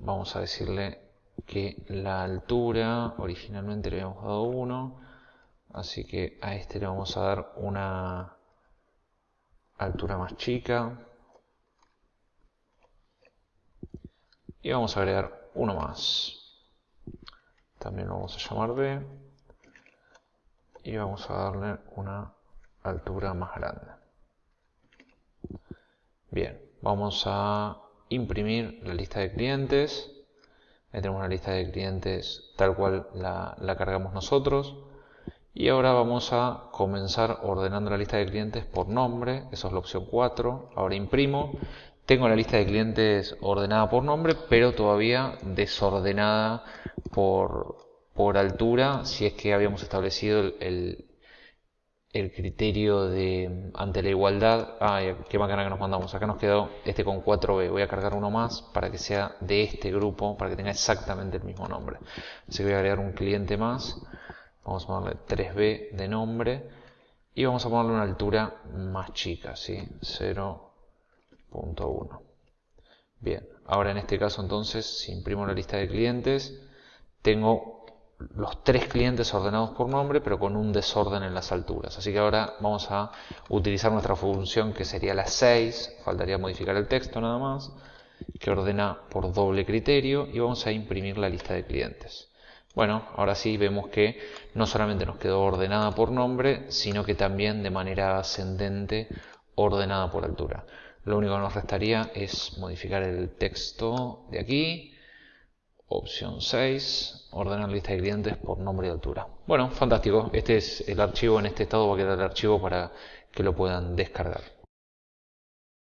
vamos a decirle que la altura originalmente le habíamos dado 1, así que a este le vamos a dar una altura más chica y vamos a agregar uno más también lo vamos a llamar B y vamos a darle una altura más grande. Bien, vamos a imprimir la lista de clientes. Tenemos una lista de clientes tal cual la, la cargamos nosotros. Y ahora vamos a comenzar ordenando la lista de clientes por nombre, eso es la opción 4. Ahora imprimo, tengo la lista de clientes ordenada por nombre, pero todavía desordenada por, por altura, si es que habíamos establecido el, el, criterio de ante la igualdad. Ah, qué bacana que nos mandamos. Acá nos quedó este con 4B. Voy a cargar uno más para que sea de este grupo, para que tenga exactamente el mismo nombre. Así que voy a agregar un cliente más. Vamos a ponerle 3B de nombre. Y vamos a ponerle una altura más chica, ¿sí? 0.1. Bien, ahora en este caso entonces, si imprimo la lista de clientes, tengo los tres clientes ordenados por nombre, pero con un desorden en las alturas. Así que ahora vamos a utilizar nuestra función que sería la 6, faltaría modificar el texto nada más, que ordena por doble criterio y vamos a imprimir la lista de clientes. Bueno, ahora sí vemos que no solamente nos quedó ordenada por nombre, sino que también de manera ascendente ordenada por altura. Lo único que nos restaría es modificar el texto de aquí Opción 6, ordenar lista de clientes por nombre y altura. Bueno, fantástico. Este es el archivo, en este estado va a quedar el archivo para que lo puedan descargar.